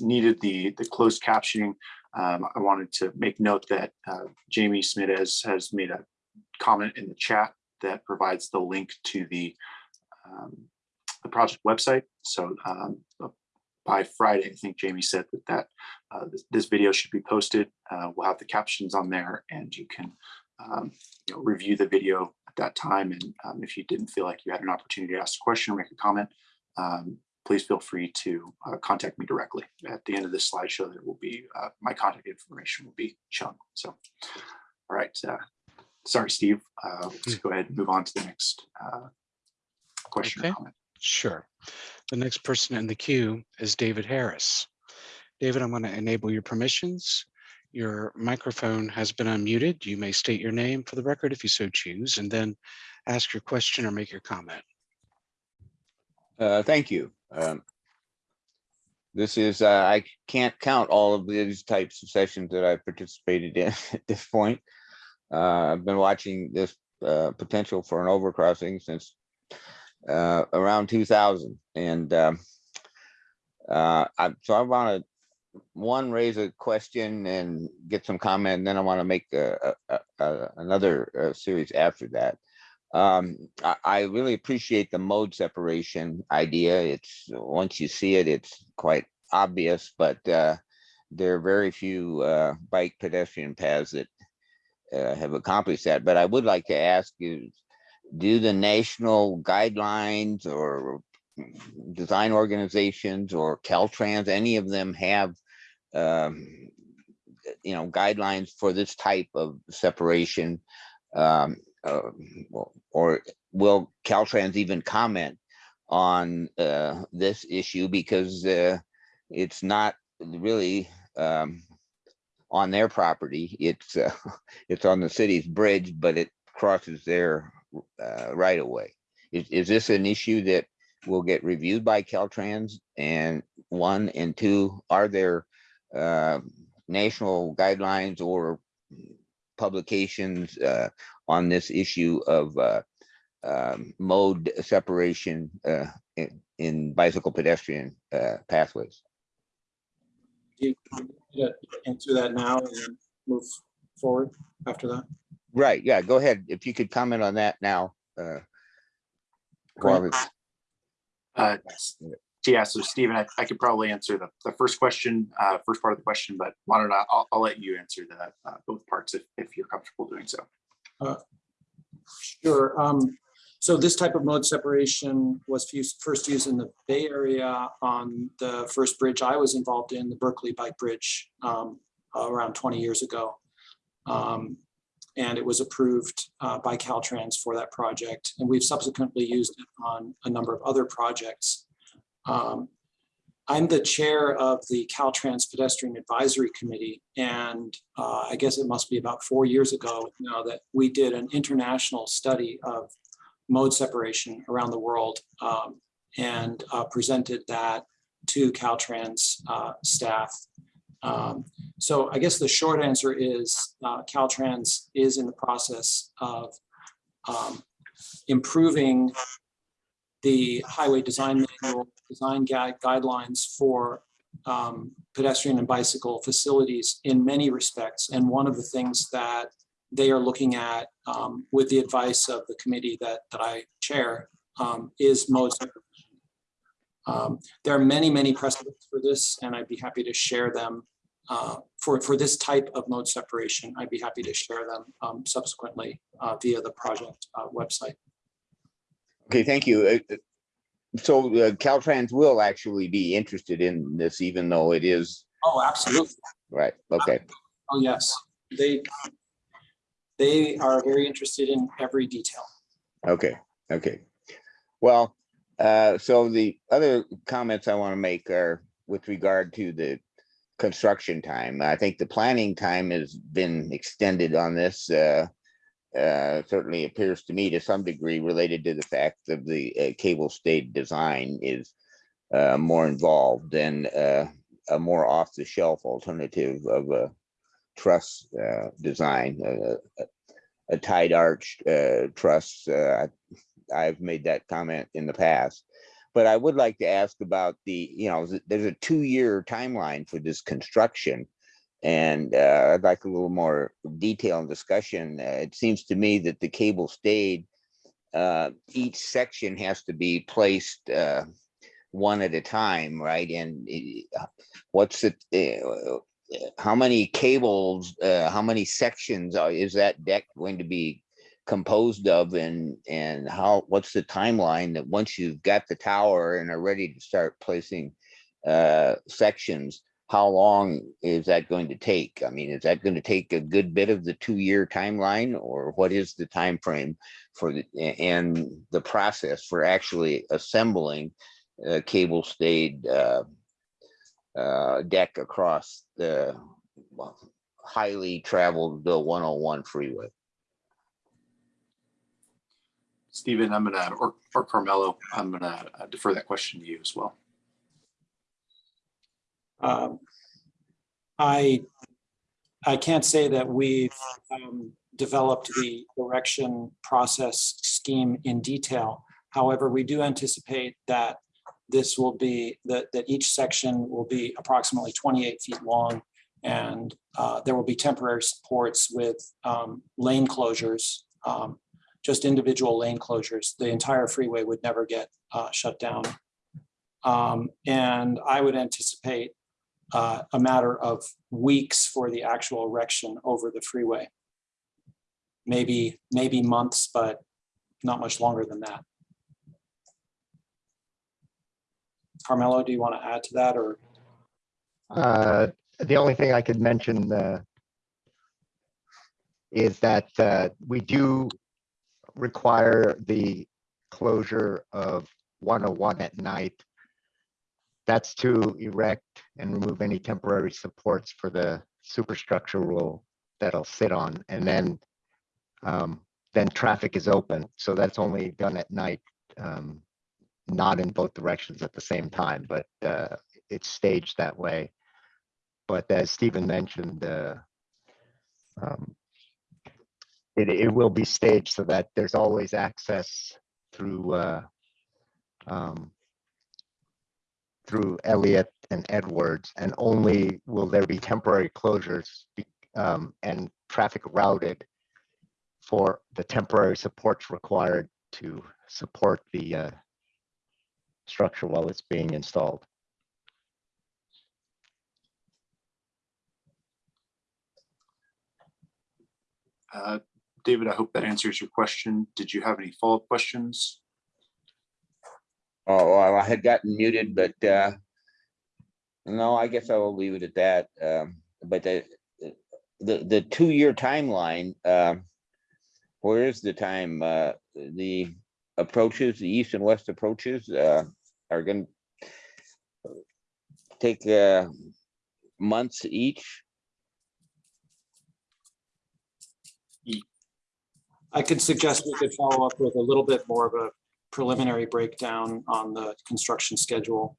needed the the closed captioning. Um, I wanted to make note that uh, Jamie Smith has, has made a comment in the chat that provides the link to the, um, the project website. So um, by Friday, I think Jamie said that, that uh, this, this video should be posted. Uh, we'll have the captions on there and you can um, you know, review the video at that time. And um, if you didn't feel like you had an opportunity to ask a question or make a comment, um, please feel free to uh, contact me directly. At the end of this slideshow, there will be, uh, my contact information will be shown. So, all right. uh, Sorry, Steve. Uh, Let's go ahead and move on to the next uh, question or comment. Sure. The next person in the queue is David Harris. David, I'm going to enable your permissions. Your microphone has been unmuted. You may state your name for the record if you so choose, and then ask your question or make your comment. Uh, thank you. Um, This is, uh, I can't count all of these types of sessions that I've participated in at this point. Uh, I've been watching this, uh, potential for an overcrossing since, uh, around two thousand and, um, uh, I, so I want to, one, raise a question and get some comment, and then I want to make a, a, a- another, series after that. Um, I, I really appreciate the mode separation idea. It's, once you see it, it's quite obvious, but, uh, there are very few, uh, bike pedestrian paths that, uh, have accomplished that, but I would like to ask you, do the national guidelines or design organizations or Caltrans, any of them have, um, you know, guidelines for this type of separation? Um, uh, or will Caltrans even comment on uh, this issue because uh, it's not really um, on their property. It's uh, it's on the city's bridge, but it crosses their uh, right of way. Is, is this an issue that will get reviewed by Caltrans? And one and two, are there uh, national guidelines or publications uh, on this issue of uh, um, mode separation uh, in, in bicycle pedestrian uh, pathways. Do you want to Answer that now and then move forward after that. Right, yeah, go ahead. If you could comment on that now. uh, while Great. Uh, Yeah, so Stephen, I, I could probably answer the, the first question, uh, first part of the question, but why don't I, I'll, I'll let you answer the, uh, both parts if, if you're comfortable doing so. Sure. Um, so this type of mode separation was first used in the Bay Area on the first bridge I was involved in, the Berkeley Bike Bridge, um, around twenty years ago. Um, and it was approved, uh, by Caltrans for that project, and we've subsequently used it on a number of other projects. Um, I'm the chair of the Caltrans Pedestrian Advisory Committee, and uh, I guess it must be about four years ago now that we did an international study of mode separation around the world um, and uh, presented that to Caltrans uh, staff. Um, So I guess the short answer is uh, Caltrans is in the process of um, improving the highway design manual, design gui- guidelines for um, pedestrian and bicycle facilities in many respects. And one of the things that they are looking at um, with the advice of the committee that, that I chair um, is mode separation. Um, There are many, many precedents for this, and I'd be happy to share them uh, for, for this type of mode separation. I'd be happy to share them um, subsequently uh, via the project uh, website. Okay, thank you. Uh, uh, So uh, Caltrans will actually be interested in this, even though it is, Oh, absolutely. right, okay. Oh, yes. They, they are very interested in every detail. Okay, okay. Well, uh, so the other comments I want to make are with regard to the construction time. I think the planning time has been extended on this. Uh, uh, certainly appears to me to some degree related to the fact of the uh, cable stayed design is uh, more involved than uh, a more off the shelf alternative of a truss uh, design, uh, a- a tied arch uh, truss. I've made that comment in the past. But I would like to ask about the, you know, there's a two-year timeline for this construction. And uh, I'd like a little more detail and discussion. Uh, It seems to me that the cable stayed, uh, each section has to be placed uh, one at a time, right? And uh, what's it, uh, how many cables, uh, how many sections are- is that deck going to be composed of and, and how, what's the timeline that once you've got the tower and are ready to start placing uh, sections, how long is that going to take? I mean, is that going to take a good bit of the two-year timeline or what is the time frame for the, and the process for actually assembling a cable stayed uh, uh, deck across the highly traveled the 101 freeway? Stephen, I'm gonna, or, or Carmelo, I'm gonna uh, defer that question to you as well. Um, I, I can't say that we've um, developed the erection process scheme in detail. However, we do anticipate that this will be, that, that each section will be approximately 28 feet long. And uh, there will be temporary supports with um, lane closures, um, just individual lane closures. The entire freeway would never get uh, shut down. Um, And I would anticipate uh, a matter of weeks for the actual erection over the freeway. Maybe, maybe months, but not much longer than that. Carmelo, do you want to add to that or? Uh, the only thing I could mention, uh, is that, uh, we do require the closure of one oh one at night. That's to erect and remove any temporary supports for the superstructure rule that'll sit on, and then, um, then traffic is open, so that's only done at night. Um, not in both directions at the same time, but, uh, it's staged that way. But as Stephen mentioned, uh, um, it, it will be staged so that there's always access through, uh, um, through Elliott and Edwards, and only will there be temporary closures um, and traffic routed for the temporary supports required to support the uh, structure while it's being installed. Uh, David, I hope that answers your question. Did you have any follow-up questions? Oh, well, I had gotten muted, but uh. No, I guess I will leave it at that. Um, but the, the, the two-year timeline, um. Where is the time? Uh, the approaches, the east and west approaches, uh, are gonna. take uh, months each. I could suggest we could follow up with a little bit more of a preliminary breakdown on the construction schedule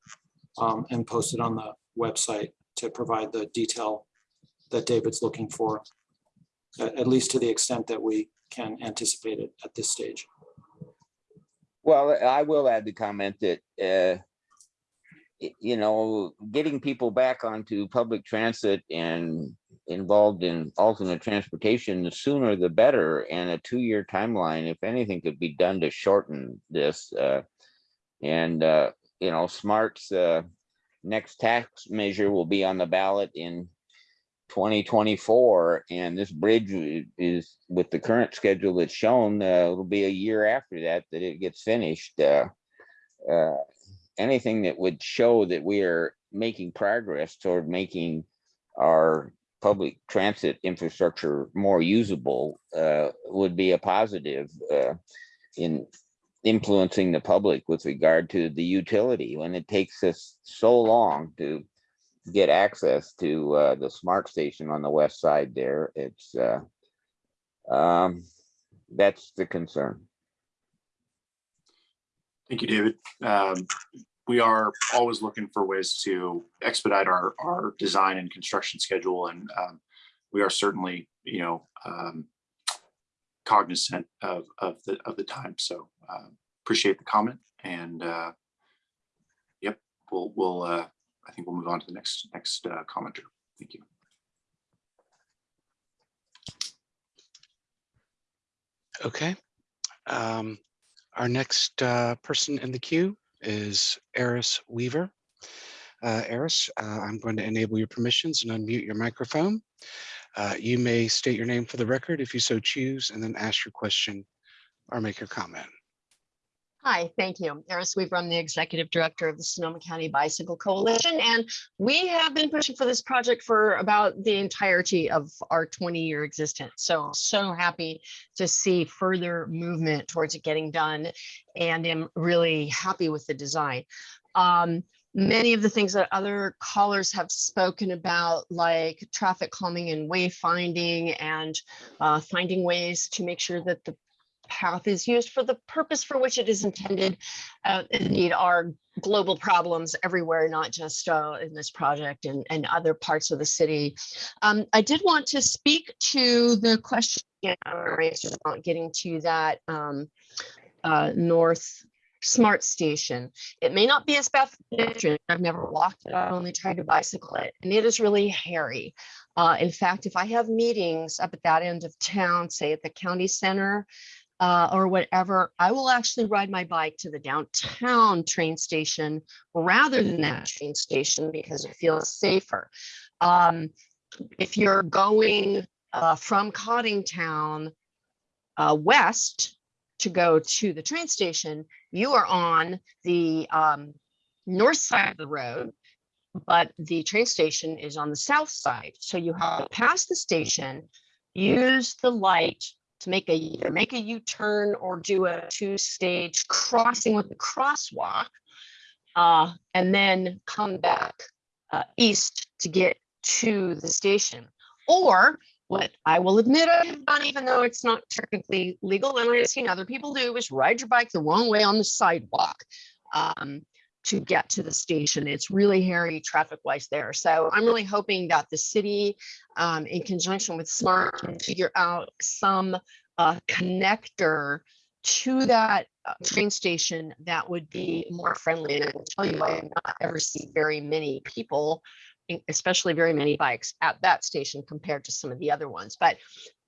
um, and post it on the website to provide the detail that David's looking for, at, at least to the extent that we can anticipate it at this stage. Well, I will add the comment that, uh, you know, getting people back onto public transit and involved in alternate transportation, the sooner the better. And a two-year timeline, if anything could be done to shorten this. uh, And, uh, you know, Smart's uh, next tax measure will be on the ballot in 2024. And this bridge is, with the current schedule that's shown, uh, it'll be a year after that, that it gets finished. uh, uh, Anything that would show that we are making progress toward making our public transit infrastructure more usable uh, would be a positive uh, in influencing the public with regard to the utility when it takes us so long to get access to uh, the smart station on the west side there. It's uh, um, that's the concern. Thank you, David. Um, We are always looking for ways to expedite our, our design and construction schedule, and um, we are certainly, you know, um, cognizant of, of the, of the time, so uh, appreciate the comment, and uh, yep, we'll, we'll, uh, I think we'll move on to the next, next uh, commenter. Thank you. Okay. Um, Our next uh, person in the queue is Eris Weaver. Uh, Eris, uh, I'm going to enable your permissions and unmute your microphone. Uh, You may state your name for the record if you so choose, and then ask your question or make your comment. Hi, thank you. Eris Weaver, the Executive Director of the Sonoma County Bicycle Coalition, and we have been pushing for this project for about the entirety of our 20-year existence. So, so happy to see further movement towards it getting done, and am really happy with the design. Um, Many of the things that other callers have spoken about, like traffic calming and wayfinding and uh, finding ways to make sure that the path is used for the purpose for which it is intended. Uh, indeed, are global problems everywhere, not just uh, in this project and, and other parts of the city. Um, I did want to speak to the question about getting to that um, uh, north smart station. It may not be as bad for. I've never walked it. I've only tried to bicycle it, and it is really hairy. Uh, in fact, if I have meetings up at that end of town, say at the county center, uh, or whatever, I will actually ride my bike to the downtown train station rather than that train station because it feels safer. Um, if you're going uh, from Coddingtown uh, west to go to the train station, you are on the um, north side of the road, but the train station is on the south side. So you have to pass the station, use the light to make a either make a U-turn or do a two-stage crossing with the crosswalk, uh, and then come back uh, east to get to the station. Or what I will admit I have done, even though it's not technically legal, and I've seen other people do, is ride your bike the wrong way on the sidewalk. Um, to get to the station. It's really hairy traffic wise there. So I'm really hoping that the city, um, in conjunction with SMART, can figure out some uh, connector to that uh, train station that would be more friendly. And I will tell you, I have not ever see very many people, especially very many bikes at that station compared to some of the other ones. But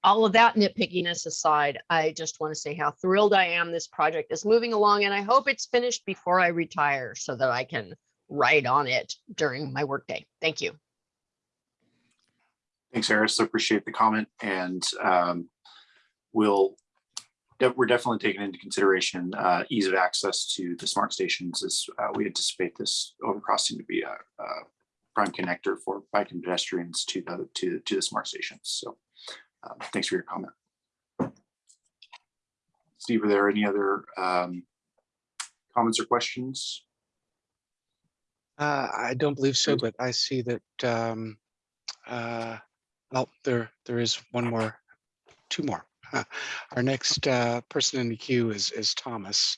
all of that nitpickiness aside, I just want to say how thrilled I am this project is moving along and I hope it's finished before I retire so that I can write on it during my workday. Thank you. Thanks, Eris. I appreciate the comment and um, we'll, we're definitely taking into consideration uh, ease of access to the smart stations as uh, we anticipate this overcrossing to be a a prime connector for bike and pedestrians to the, to, to the smart stations. So uh, thanks for your comment. Steve, are there any other um, comments or questions? Uh, I don't believe so, but I see that, um, uh, well, there, there is one more, two more. Our next, uh, person in the queue is, is Thomas.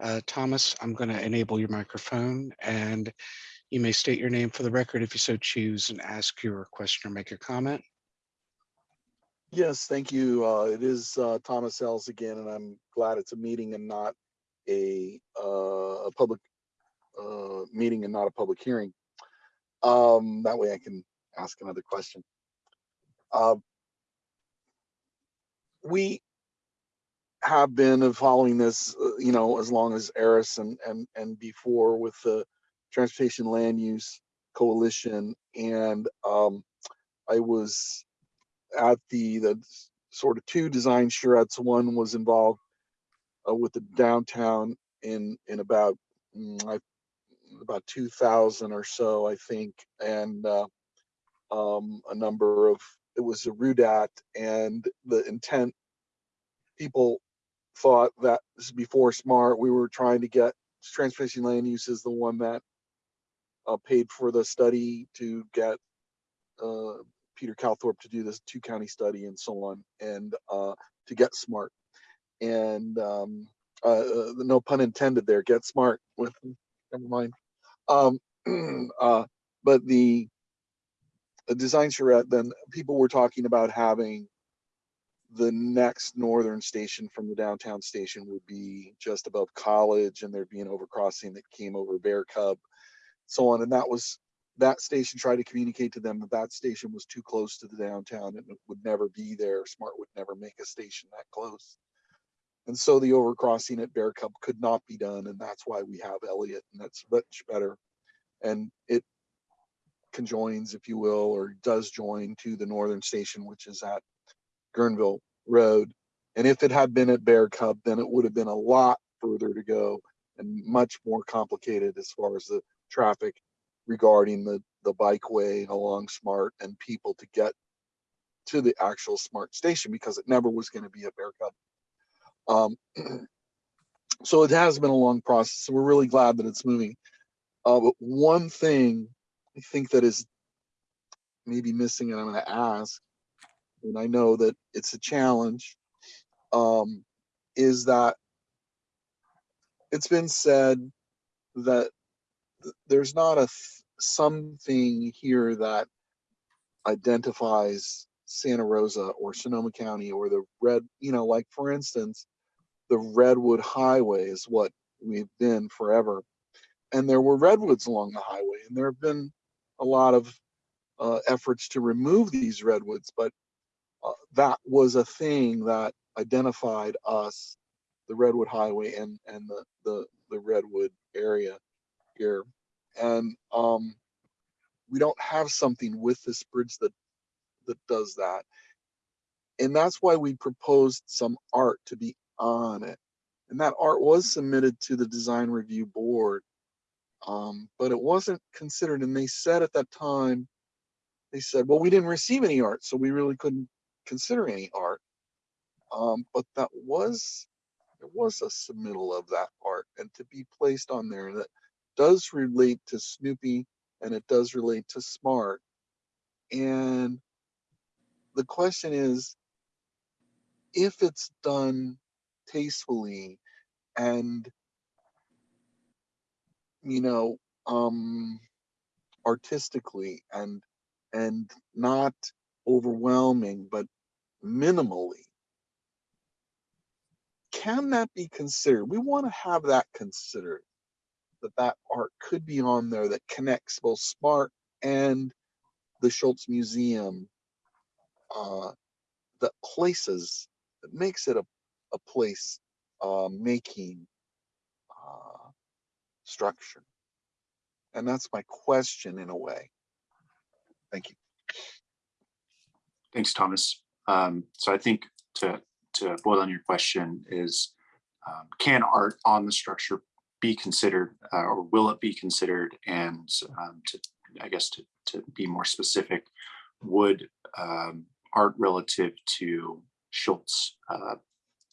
Uh, Thomas, I'm going to enable your microphone and you may state your name for the record if you so choose and ask your question or make a comment. Yes, thank you. Uh, it is uh, Thomas Ells again, and I'm glad it's a meeting and not a uh, a public uh, meeting and not a public hearing. Um, that way I can ask another question. Uh, we have been following this, uh, you know, as long as Eris and and and before with the Transportation Land Use Coalition, and um, I was at the the sort of two design charrettes. One was involved uh, with the downtown in in about mm, about 2000 or so, I think, and uh, um, a number of it was a RUDAT, and the intent people thought that before smart. We were trying to get transportation land use is the one that uh, paid for the study to get uh, Peter Calthorpe to do this two county study and so on, and uh, to get smart. And um, uh, uh, no pun intended there, get smart with, never mind. Um, uh, but the, the design charrette, then people were talking about having the next northern station from the downtown station would be just above college and there'd be an overcrossing that came over Bear Cub, so on. And that was that station tried to communicate to them that that station was too close to the downtown and it would never be there. Smart would never make a station that close. And so the overcrossing at Bear Cub could not be done. And that's why we have Elliott and that's much better. And it conjoins, if you will, or does join to the northern station, which is at Guerneville Road. And if it had been at Bear Cub, then it would have been a lot further to go and much more complicated as far as the traffic regarding the the bikeway along Smart and people to get to the actual Smart station because it never was going to be a Bear Cub. Um, so it has been a long process. We're really glad that it's moving. Uh, but one thing I think that is maybe missing, and I'm going to ask, and I know that it's a challenge, um, is that it's been said that there's not a something here that identifies Santa Rosa or Sonoma County or the red, you know, like for instance, the Redwood Highway is what we've been forever. And there were redwoods along the highway, and there have been a lot of uh, efforts to remove these redwoods, but uh, that was a thing that identified us, the Redwood Highway and and the the the Redwood area here. And um, we don't have something with this bridge that that does that. And that's why we proposed some art to be on it. And that art was submitted to the design review board. Um, but it wasn't considered and they said at that time they said well we didn't receive any art so we really couldn't consider any art. Um, but that was there was a submittal of that art and to be placed on there that does relate to Snoopy and it does relate to Smart. And the question is, if it's done tastefully and, you know, um, artistically and and not overwhelming, but minimally, can that be considered? We want to have that considered that that art could be on there that connects both Smart and the Schulz Museum uh, that places, that makes it a, a place uh, making uh, structure. And that's my question in a way. Thank you. Thanks, Thomas. Um, so I think to, to boil on your question is, um, can art on the structure be considered uh, or will it be considered? And um, to, I guess to, to be more specific, would um, art relative to Schulz uh,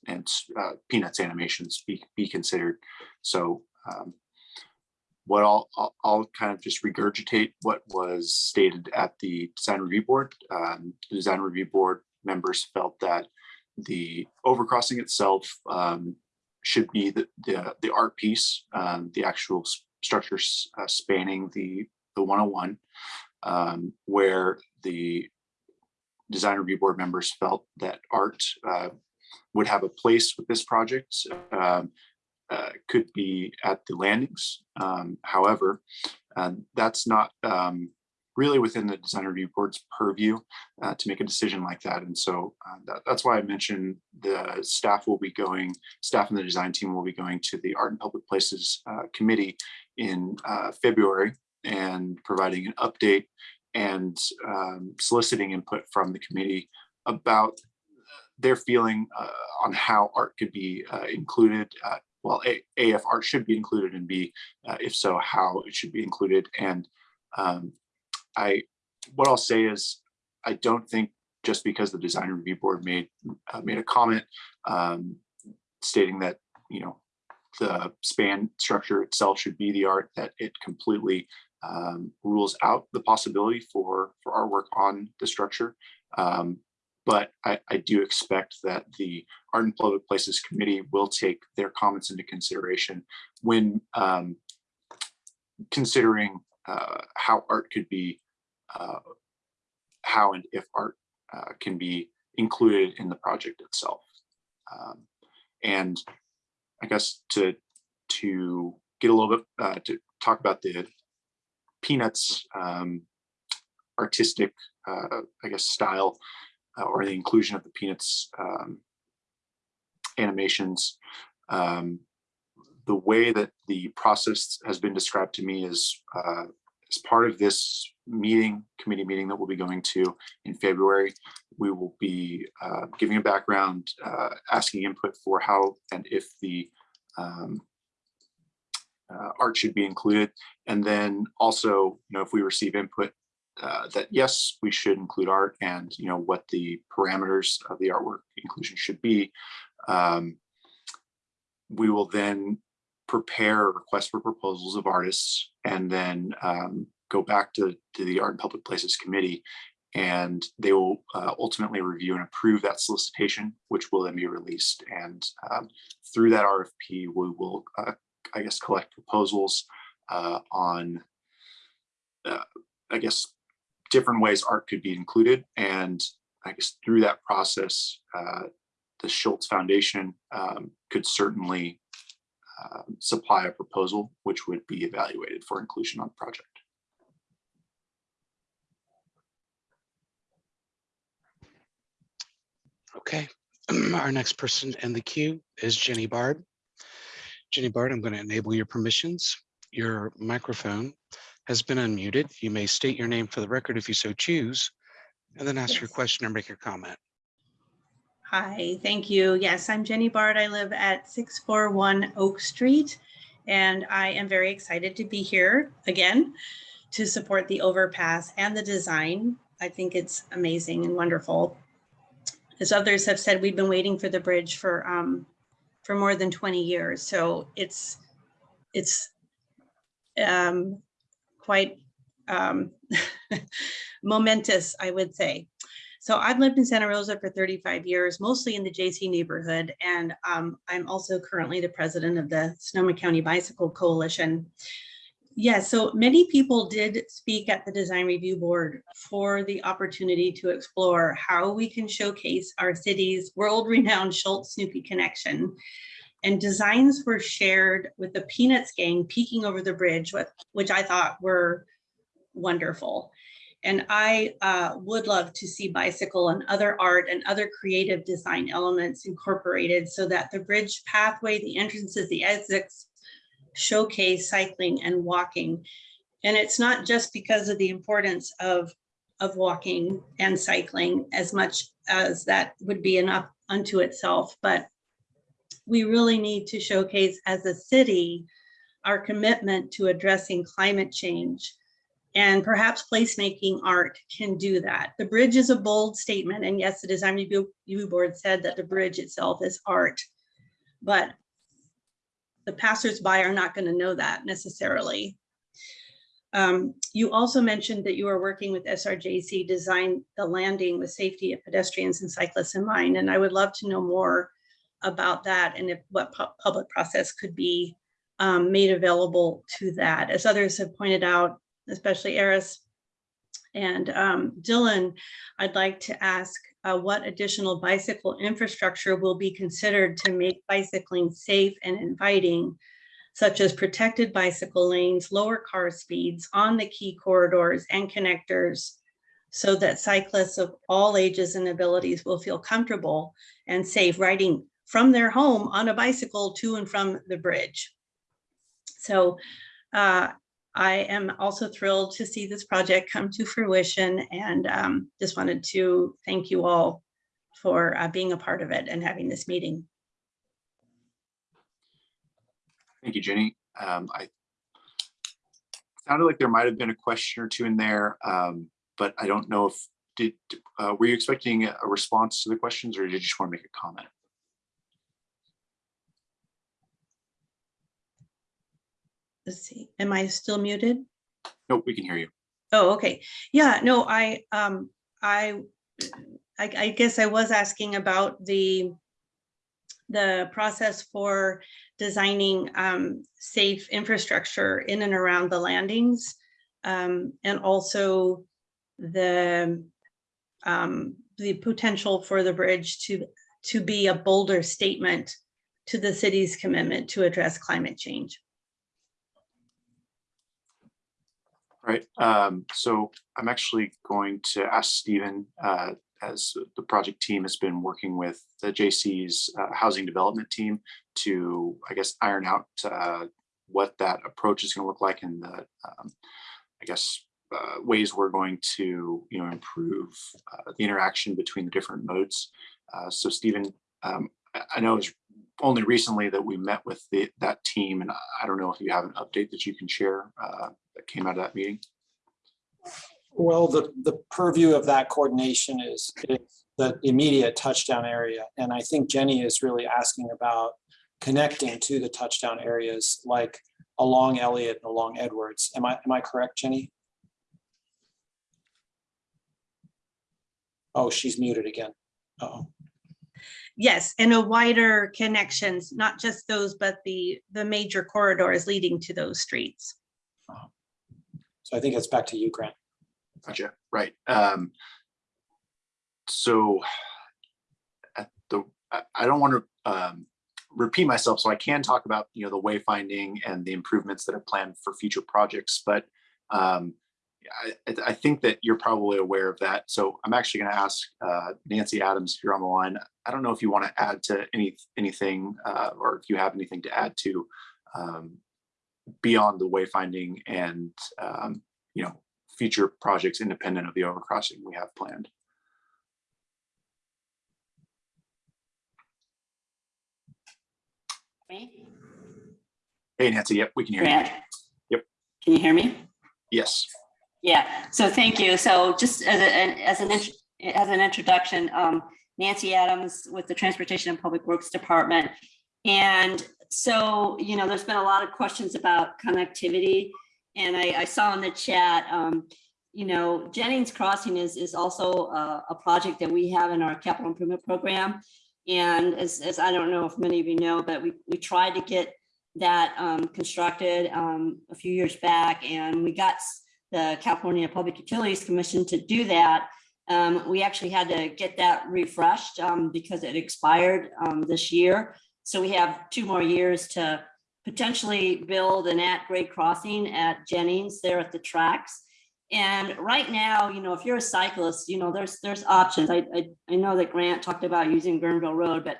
and uh, Peanuts animations be, be considered? So um, what I'll, I'll, kind of just regurgitate what was stated at the design review board. Um, the design review board members felt that the overcrossing itself um, should be the, the, the art piece, um, the actual s- structures uh, spanning the, the 101, um, where the design review board members felt that art uh, would have a place with this project. Um, uh, could be at the landings. Um, however, uh, that's not um, really within the design review board's purview uh, to make a decision like that. And so uh, that, that's why I mentioned the staff will be going, staff and the design team will be going to the Art and Public Places uh, Committee in uh, February and providing an update and um, soliciting input from the committee about their feeling uh, on how art could be uh, included. Well, A, art should be included, and B, uh, if so, how it should be included. And um, I, what I'll say is, I don't think just because the design review board made uh, made a comment um, stating that you know the span structure itself should be the art that it completely um, rules out the possibility for for artwork on the structure. Um, but I, I do expect that the Art and Public Places Committee will take their comments into consideration when um, considering uh, how art could be, uh, how and if art uh, can be included in the project itself. Um, and I guess to to get a little bit uh, to talk about the Peanuts um, artistic, uh, I guess, style uh, or the inclusion of the Peanuts um, animations. Um, the way that the process has been described to me is uh, as part of this meeting, committee meeting that we'll be going to in February, we will be uh, giving a background, uh, asking input for how and if the um, uh, art should be included. And then also, you know, if we receive input uh, that yes, we should include art and, you know, what the parameters of the artwork inclusion should be. Um, we will then prepare a request for proposals of artists and then um, go back to, to the Art and Public Places Committee and they will uh, ultimately review and approve that solicitation, which will then be released. And um, through that RFP, we will, uh, I guess, collect proposals uh, on, uh, I guess, different ways art could be included. And I guess through that process, uh, the Schulz Foundation um, could certainly uh, supply a proposal which would be evaluated for inclusion on the project. Okay, our next person in the queue is Jenny Bard. Jenny Bard, I'm going to enable your permissions. Your microphone has been unmuted. You may state your name for the record if you so choose, and then ask your question or make your comment. Hi, thank you. Yes, I'm Jenny Bard. I live at 641 Oak Street, and I am very excited to be here again to support the overpass and the design. I think it's amazing and wonderful. As others have said, we've been waiting for the bridge for um, for more than 20 years, so it's it's um, quite um, momentous, I would say. So I've lived in Santa Rosa for 35 years, mostly in the JC neighborhood, and um, I'm also currently the president of the Sonoma County Bicycle Coalition. Yeah, so many people did speak at the design review board for the opportunity to explore how we can showcase our city's world-renowned Schulz Snoopy connection. And designs were shared with the Peanuts gang peeking over the bridge, which I thought were wonderful. And I uh, would love to see bicycle and other art and other creative design elements incorporated so that the bridge pathway, the entrances, the exits showcase cycling and walking. And it's not just because of the importance of, of walking and cycling as much as that would be enough unto itself, but we really need to showcase as a city our commitment to addressing climate change and perhaps placemaking art can do that. The bridge is a bold statement. And yes, the design review, board said that the bridge itself is art. But the passersby are not going to know that necessarily. Um, you also mentioned that you are working with SRJC design the landing with safety of pedestrians and cyclists in mind, and I would love to know more about that and if what pu- public process could be um, made available to that. As others have pointed out, especially Eris and um, Dylan, I'd like to ask uh, what additional bicycle infrastructure will be considered to make bicycling safe and inviting, such as protected bicycle lanes, lower car speeds on the key corridors and connectors, so that cyclists of all ages and abilities will feel comfortable and safe riding from their home on a bicycle to and from the bridge. So uh, I am also thrilled to see this project come to fruition and um, just wanted to thank you all for uh, being a part of it and having this meeting. Thank you, Jenny. Um, I sounded like there might have been a question or two in there, um, but I don't know if did, uh, were you expecting a response to the questions or did you just want to make a comment? Let's see, am I still muted? Nope, we can hear you. Oh, okay. Yeah, no, I, um, I, I, I guess I was asking about the, the process for designing, um, safe infrastructure in and around the landings. Um, and also the, um, the potential for the bridge to, to be a bolder statement to the city's commitment to address climate change. Right, um, so I'm actually going to ask Stephen, uh, as the project team has been working with the JC's uh, housing development team to, I guess, iron out uh, what that approach is going to look like and the, um, I guess, uh, ways we're going to, you know, improve uh, the interaction between the different modes. Uh, so Stephen, um, I- I know it's only recently that we met with the, that team, and I don't know if you have an update that you can share uh, that came out of that meeting. Well, the, the purview of that coordination is, the immediate touchdown area. And I think Jenny is really asking about connecting to the touchdown areas like along Elliott and along Edwards. Am I, am I correct, Jenny? Oh, she's muted again. Uh-oh. Yes, and a wider connections, not just those, but the, the major corridors leading to those streets. So I think it's back to you, Grant. Gotcha, right. Um, so at the, I, I don't want to um, repeat myself, so I can talk about, you know, the wayfinding and the improvements that are planned for future projects, but um, I, I- think that you're probably aware of that. So I'm actually going to ask uh, Nancy Adams, if you're on the line, I don't know if you want to add to any, anything uh, or if you have anything to add to um, beyond the wayfinding and, um, you know, future projects independent of the overcrossing we have planned. Me? Hey Nancy, yep, we can hear you. Yep. Can you hear me? Yes, Yeah, so thank you. So just as a- an, as an, as an introduction, um, Nancy Adams with the Transportation and Public Works Department. And so, you know, there's been a lot of questions about connectivity. And I, I saw in the chat, um, you know, Jennings Crossing is, is also a, a project that we have in our capital improvement program. And as, as I don't know if many of you know, but we, we tried to get that um, constructed um, a few years back and we got the California Public Utilities Commission to do that. Um, we actually had to get that refreshed um, because it expired um, this year. So we have two more years to potentially build an at-grade crossing at Jennings there at the tracks. And right now, you know, if you're a cyclist, you know, there's there's options. I I, I know that Grant talked about using Guerneville Road, but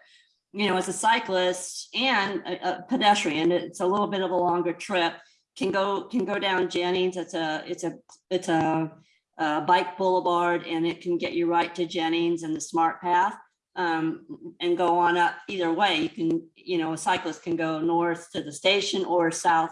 you know, as a cyclist and a, a pedestrian, it's a little bit of a longer trip. Can go can go down Jennings. It's a it's a it's a, a bike boulevard, and it can get you right to Jennings and the Smart Path, um, and go on up either way. You can you know a cyclist can go north to the station or south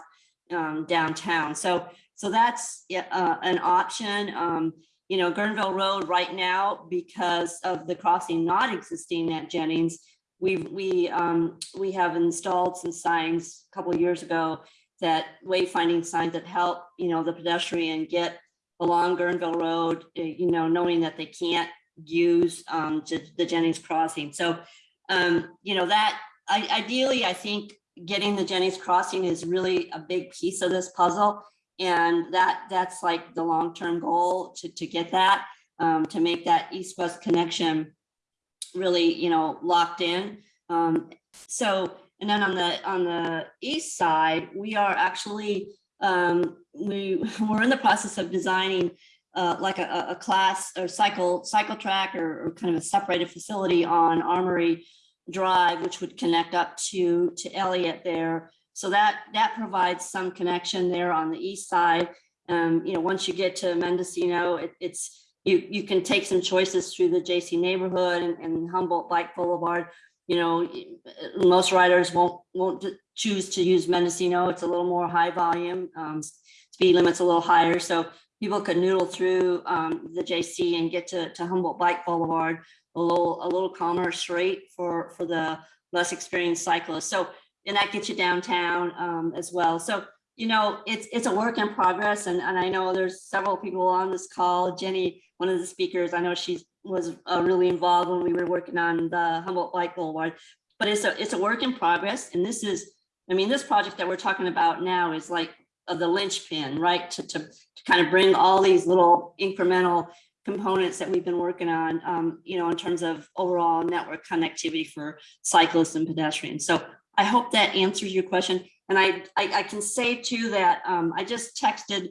um, downtown. So so that's uh, an option. Um, you know, Guerneville Road right now, because of the crossing not existing at Jennings, we, we, um, we have installed some signs a couple years ago that wayfinding signs that help, you know, the pedestrian get along Guerneville Road, eh, you know, knowing that they can't use, um, the the Jennings Crossing. So, um, you know, that, I, ideally, I think getting the Jennings Crossing is really a big piece of this puzzle. And that, that's like the long-term goal to, to get that, um, to make that east-west connection really, you know, locked in. Um, so, and then on the, on the east side, we are actually, um, we, we're in the process of designing uh, like a, a- class or cycle, cycle track or, or kind of a separated facility on Armory Drive, which would connect up to, to Elliott there. So that, that provides some connection there on the east side. Um, you know, once you get to Mendocino, it, it's, you, you can take some choices through the JC neighborhood and, and Humboldt Bike Boulevard. You know, most riders won't, won't choose to use Mendocino. It's a little more high volume. Um, speed limit's a little higher, so people could noodle through, um, the JC and get to, to Humboldt Bike Boulevard a little, a little calmer straight for, for the less experienced cyclists. So, and that gets you downtown, um, as well. So, you know, it's, it's a work in progress and, and I know there's several people on this call. Jenny, one of the speakers, I know she's, was uh, really involved when we were working on the Humboldt Bike Boulevard. But it's a, it's a work in progress and this is, I mean, this project that we're talking about now is like of the linchpin, right? To, to, to kind of bring all these little incremental components that we've been working on, um, you know, in terms of overall network connectivity for cyclists and pedestrians. So I hope that answers your question. And I, I, I can say too that, um, I just texted,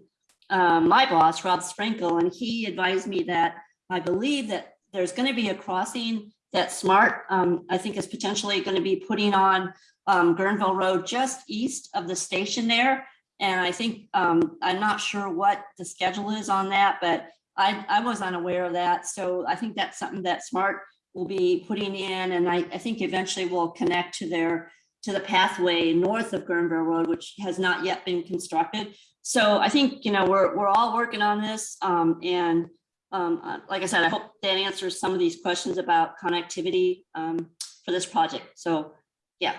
um, my boss, Rob Sprinkle, and he advised me that I believe that there's gonna be a crossing that Smart, um, I think is potentially gonna be putting on, um, Road just east of the station there. And I think, um, I'm not sure what the schedule is on that, but I, I was unaware of that. So I think that's something that Smart will be putting in. And I, I think eventually will connect to their, to the pathway north of Guerneville Road, which has not yet been constructed. So I think, you know, we're, we're all working on this. Um, and, um, uh, like I said, I hope that answers some of these questions about connectivity, um, for this project. So, yeah,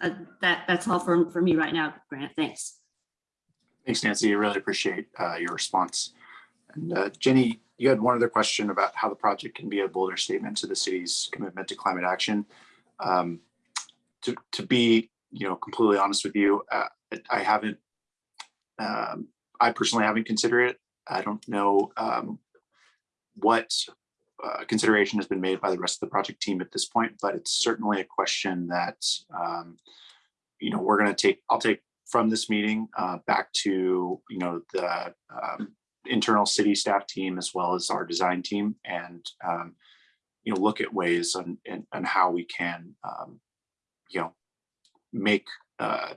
uh, that, that's all for, for me right now, Grant. Thanks. Thanks, Nancy. I really appreciate uh, your response. And uh, Jenny, you had one other question about how the project can be a bolder statement to the city's commitment to climate action. Um, To, to be, you know, completely honest with you, uh, I haven't, um, I personally haven't considered it. I don't know um, what uh, consideration has been made by the rest of the project team at this point, but it's certainly a question that, um, you know, we're going to take, I'll take from this meeting uh, back to, you know, the um, internal city staff team as well as our design team and, um, you know, look at ways on, and, and how we can, um, you know, make, uh,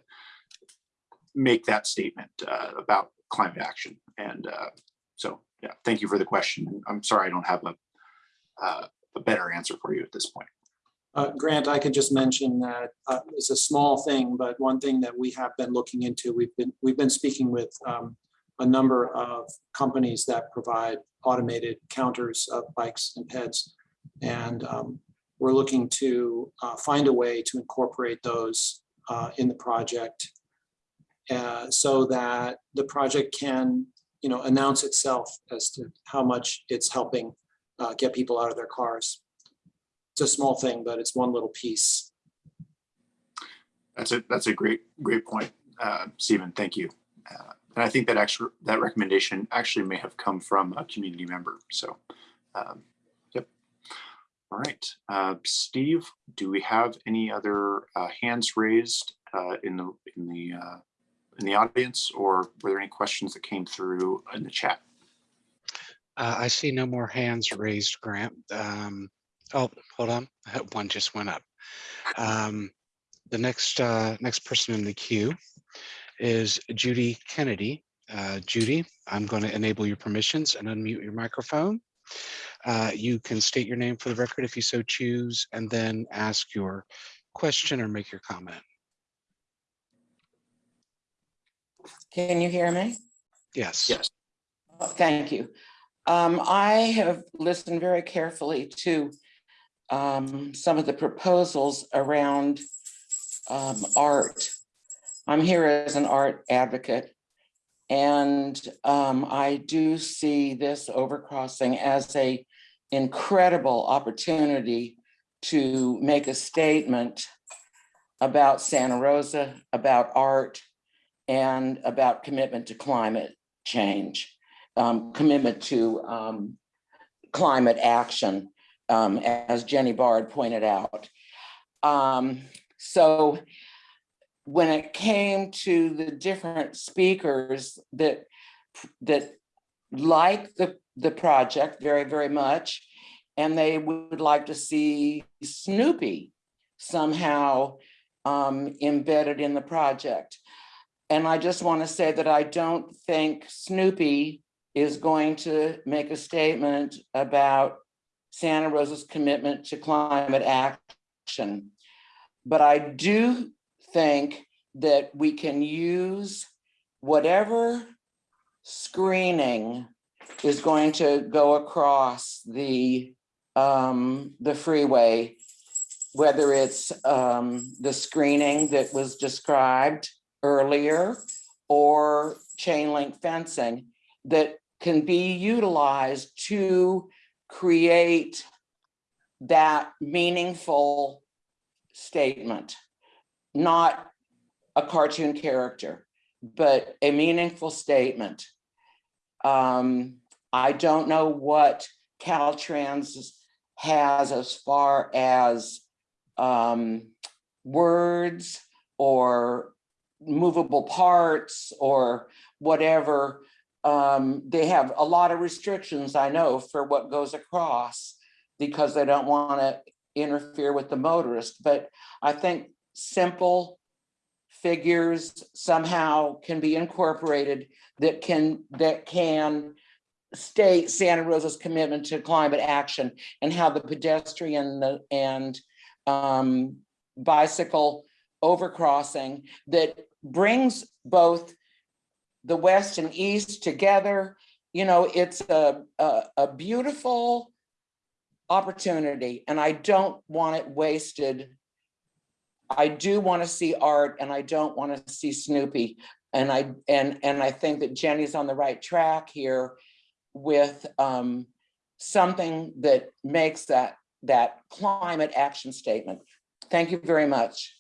make that statement uh, about climate action. And uh, so, yeah, thank you for the question. I'm sorry I don't have a, uh, a better answer for you at this point. Uh, Grant, I could just mention that uh, it's a small thing, but one thing that we have been looking into, we've been, we've been speaking with um, a number of companies that provide automated counters of bikes and peds. And um, we're looking to uh, find a way to incorporate those uh, in the project uh, so that the project can, you know, announce itself as to how much it's helping uh, get people out of their cars it's a small thing, but it's one little piece. That's a, that's a great, great point, uh, Stephen, thank you. Uh, And I think that actually, that recommendation actually may have come from a community member, so, um, yep. All right, uh, Steve, do we have any other uh, hands raised uh, in the, in the, in the audience, or were there any questions that came through in the chat? Uh, I see no more hands raised, Grant. Um, oh, hold on. One just went up. Um, the next uh, next person in the queue is Judy Kennedy. Uh, Judy, I'm going to enable your permissions and unmute your microphone. Uh, you can state your name for the record if you so choose, and then ask your question or make your comment. Can you hear me? Yes. Yes. Oh, Thank you. Um, I have listened very carefully to um, some of the proposals around um, art. I'm here as an art advocate. And um, I do see this overcrossing as a incredible opportunity to make a statement about Santa Rosa, about art, and about commitment to climate change, um, commitment to um, climate action, um, as Jenny Bard pointed out. Um, so when it came to the different speakers that that like the the project very very much and they would like to see Snoopy somehow um, embedded in the project. And I just want to say that I don't think Snoopy is going to make a statement about Santa Rosa's commitment to climate action. But I do think that we can use whatever screening is going to go across the um, the freeway, whether it's um, the screening that was described earlier or chain link fencing that can be utilized to create that meaningful statement, not a cartoon character, but a meaningful statement. Um, I don't know what Caltrans has as far as um, words or movable parts or whatever. Um, they have a lot of restrictions, I know, for what goes across because they don't want to interfere with the motorist. But I think simple figures somehow can be incorporated that can that can state Santa Rosa's commitment to climate action and how the pedestrian and um, bicycle overcrossing that brings both the west and east together. You know, it's a, a, a beautiful opportunity and I don't want it wasted. I do want to see art and I don't want to see Snoopy. And I and and I think that Jenny's on the right track here with um, something that makes that that climate action statement. Thank you very much.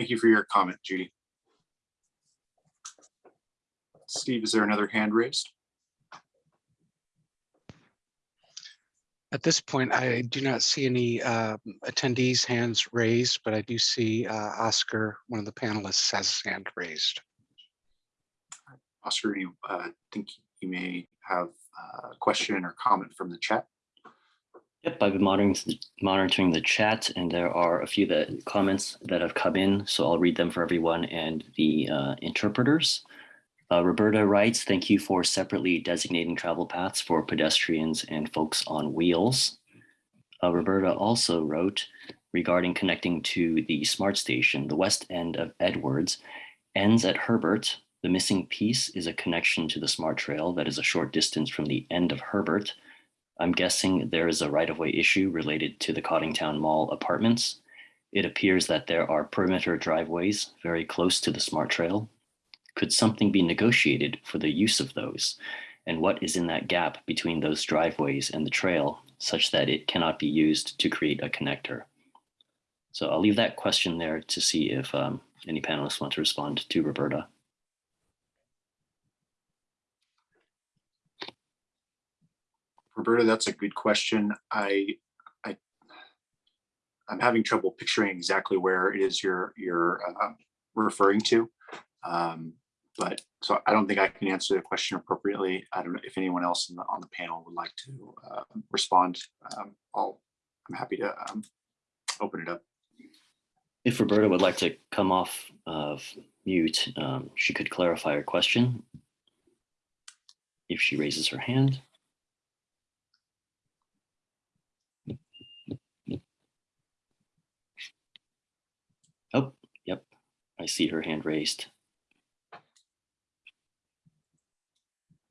Thank you for your comment, Judy. Steve, is there another hand raised? At this point, I do not see any um, attendees' hands raised, but I do see uh, Oscar, one of the panelists, has his hand raised. Oscar, you uh, think you may have a question or comment from the chat? Yep, I've been monitoring, monitoring the chat and there are a few that comments that have come in, so I'll read them for everyone and the uh, interpreters. Uh, Roberta writes, thank you for separately designating travel paths for pedestrians and folks on wheels. Uh, Roberta also wrote regarding connecting to the SMART station, the west end of Edwards ends at Herbert. The missing piece is a connection to the SMART trail that is a short distance from the end of Herbert. I'm guessing there is a right-of-way issue related to the Coddingtown Mall apartments. It appears that there are perimeter driveways very close to the SMART trail. Could something be negotiated for the use of those? And what is in that gap between those driveways and the trail such that it cannot be used to create a connector? So I'll leave that question there to see if um, any panelists want to respond to Roberta. Roberta, that's a good question. I, I, I'm having trouble picturing exactly where it is you're you're uh, referring to. Um, but so I don't think I can answer the question appropriately. I don't know if anyone else the, on the panel would like to uh, respond. Um, I'll, I'm happy to um, open it up. If Roberta would like to come off of mute, um, she could clarify her question if she raises her hand. Oh, yep, I see her hand raised.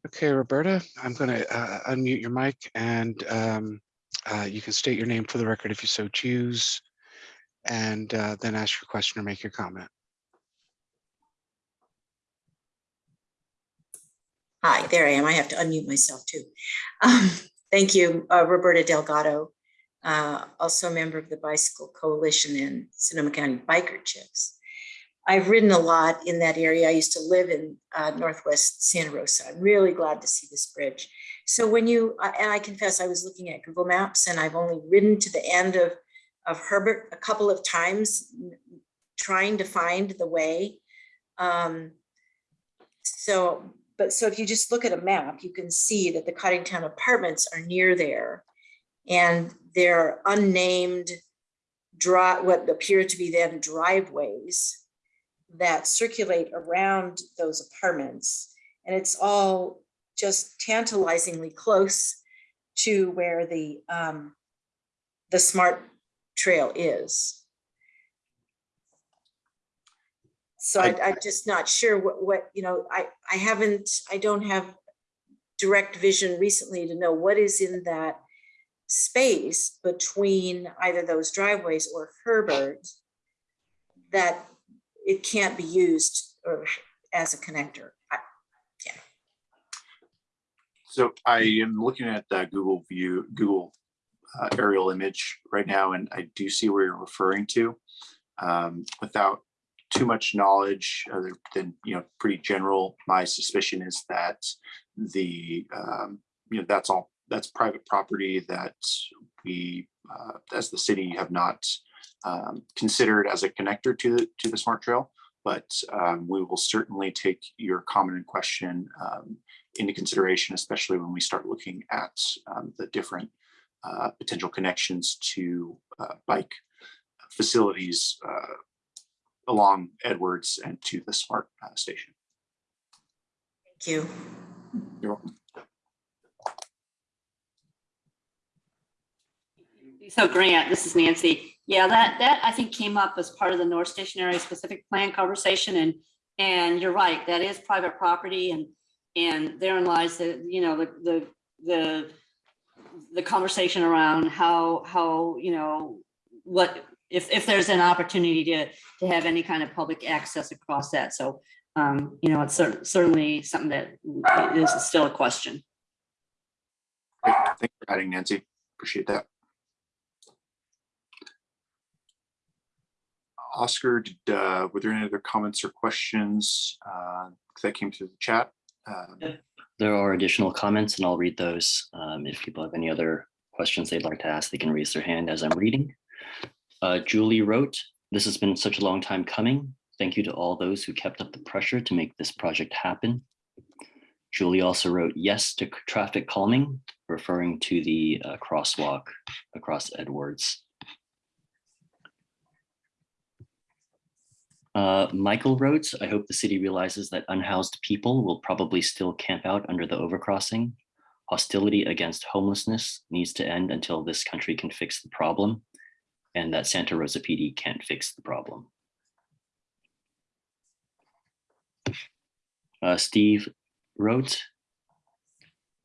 Okay, Roberta, I'm going to uh, unmute your mic and um, Uh, You can state your name for the record if you so choose, and uh, then ask your question or make your comment. Hi, there I am. I have to unmute myself too. Um, Thank you, uh, Roberta Delgado, uh, also a member of the Bicycle Coalition and Sonoma County Biker Chips. I've ridden a lot in that area. I used to live in uh, Northwest Santa Rosa. I'm really glad to see this bridge. So when you, uh, and I confess, I was looking at Google Maps and I've only ridden to the end of, of Herbert a couple of times, trying to find the way. Um, So, but so if you just look at a map, you can see that the Coddingtown Apartments are near there. And they're unnamed dri, what appear to be then driveways that circulate around those apartments. And it's all just tantalizingly close to where the, um, the smart trail is. So I, I'm just not sure what, what, you know, I, I haven't, I don't have direct vision recently to know what is in that space between either those driveways or Herbert that it can't be used or as a connector. I- So I am looking at that Google view, Google uh, aerial image right now, and I do see where you're referring to. Um, Without too much knowledge other than, you know, pretty general, my suspicion is that the, um, you know, that's all, that's private property that we, uh, as the city have not um, considered as a connector to the, to the smart trail. But um, we will certainly take your comment and question um, into consideration, especially when we start looking at um, the different uh, potential connections to uh, bike facilities uh, along Edwards and to the smart uh, station. Thank you. You're welcome. So Grant, this is Nancy. Yeah, that, that I think came up as part of the North Station Area Specific Plan conversation and, and you're right, that is private property and, and therein lies the, you know, the, the, the, the conversation around how, how, you know, what, if, if there's an opportunity to, to have any kind of public access across that. So, um, you know, it's cer- certainly something that is still a question. Great. Thanks for adding Nancy. Appreciate that. Oscar, did, uh, were there any other comments or questions uh, that came through the chat? Um, There are additional comments and I'll read those. Um, If people have any other questions they'd like to ask, they can raise their hand as I'm reading. Uh, Julie wrote, this has been such a long time coming. Thank you to all those who kept up the pressure to make this project happen. Julie also wrote yes to traffic calming, referring to the uh, crosswalk across Edwards. Uh, Michael wrote, I hope the city realizes that unhoused people will probably still camp out under the overcrossing. Hostility against homelessness needs to end until this country can fix the problem and that Santa Rosa PD can't fix the problem. Uh, Steve wrote,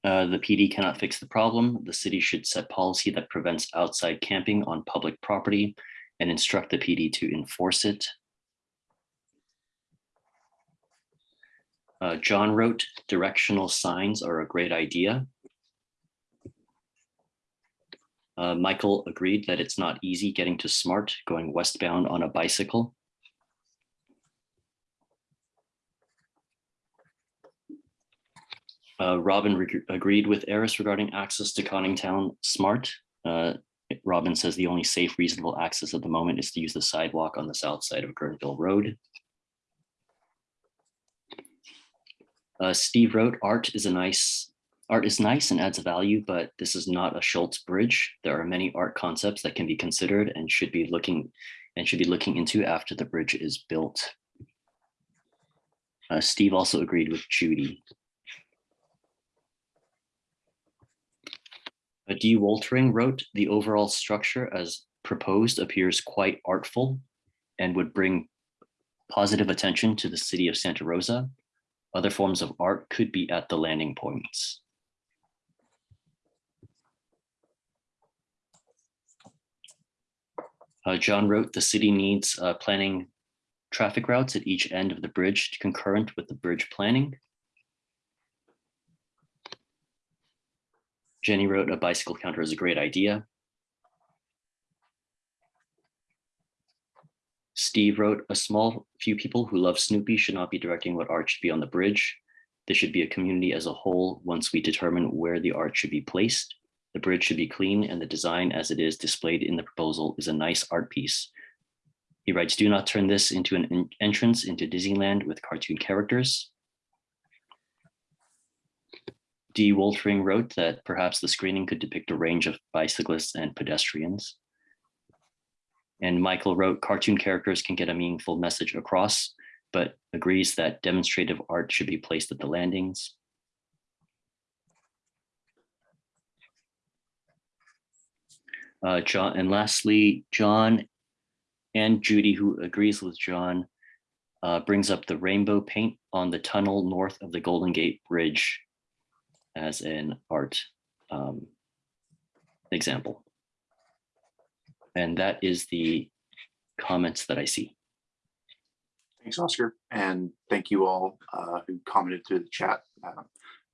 uh, the PD cannot fix the problem. The city should set policy that prevents outside camping on public property and instruct the PD to enforce it. Uh, John wrote, directional signs are a great idea. Uh, Michael agreed that it's not easy getting to Smart going westbound on a bicycle. Uh, Robin agreed with Eris regarding access to Coddingtown Smart. Uh, Robin says the only safe, reasonable access at the moment is to use the sidewalk on the south side of Guerneville Road. Uh, Steve wrote, art is a nice, art is nice and adds value, but this is not a Schulz bridge. There are many art concepts that can be considered and should be looking and should be looking into after the bridge is built. Uh, Steve also agreed with Judy. Uh, D. Woltering wrote, the overall structure as proposed appears quite artful and would bring positive attention to the city of Santa Rosa. Other forms of art could be at the landing points. Uh, John wrote, the city needs uh, planning traffic routes at each end of the bridge concurrent with the bridge planning. Jenny wrote, a bicycle counter is a great idea. Steve wrote, a small few people who love Snoopy should not be directing what art should be on the bridge. This should be a community as a whole once we determine where the art should be placed. The bridge should be clean and the design as it is displayed in the proposal is a nice art piece. He writes, do not turn this into an entrance into Disneyland with cartoon characters. D. Woltering wrote that perhaps the screening could depict a range of bicyclists and pedestrians. And Michael wrote, cartoon characters can get a meaningful message across, but agrees that demonstrative art should be placed at the landings. Uh, John, and lastly, John and Judy, who agrees with John, uh, brings up the rainbow paint on the tunnel north of the Golden Gate Bridge as an art um, example. And that is the comments that I see. Thanks, Oscar, and thank you all uh, who commented through the chat. Uh,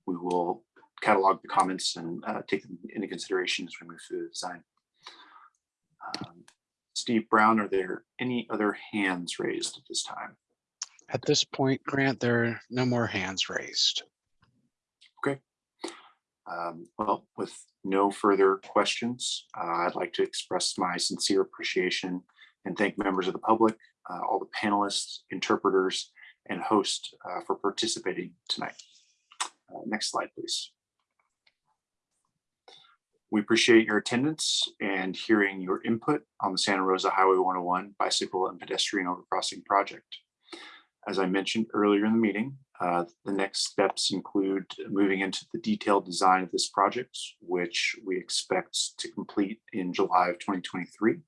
We will catalog the comments and uh, take them into consideration as we move through the design. Um, Steve Brown, are there any other hands raised at this time? At this point, Grant, there are no more hands raised. Um, Well, with no further questions, uh, I'd like to express my sincere appreciation and thank members of the public, uh, all the panelists, interpreters, and hosts uh, for participating tonight. Uh, Next slide, please. We appreciate your attendance and hearing your input on the Santa Rosa Highway 101 bicycle and pedestrian overcrossing project. As I mentioned earlier in the meeting, uh, the next steps include moving into the detailed design of this project, which we expect to complete in July of 2023,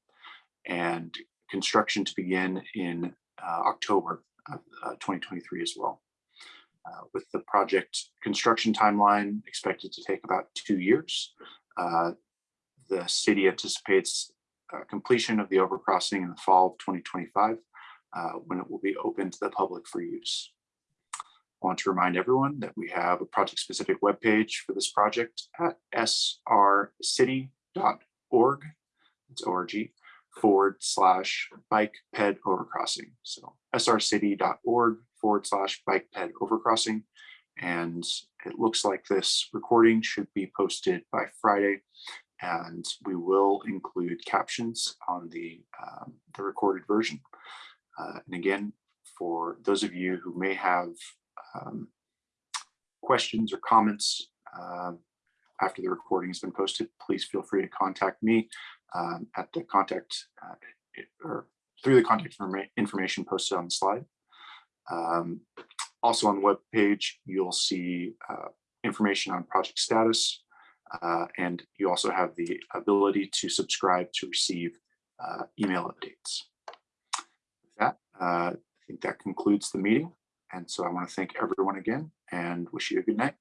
and construction to begin in uh, October of uh, 2023 as well. Uh, With the project construction timeline expected to take about two years, uh, the city anticipates uh, completion of the overcrossing in the fall of 2025, uh, when it will be open to the public for use. I want to remind everyone that we have a project-specific webpage for this project at srcity.org. It's org forward slash bike ped overcrossing. So srcity.org forward slash bike ped overcrossing. And it looks like this recording should be posted by Friday. And we will include captions on the, um, the recorded version. Uh, and again, for those of you who may have um, questions or comments um, after the recording has been posted, please feel free to contact me um, at the contact uh, or through the contact information posted on the slide. Um, Also on the webpage, you'll see uh, information on project status. uh, And you also have the ability to subscribe to receive uh, email updates. With that, uh, I think that concludes the meeting. And so I want to thank everyone again and wish you a good night.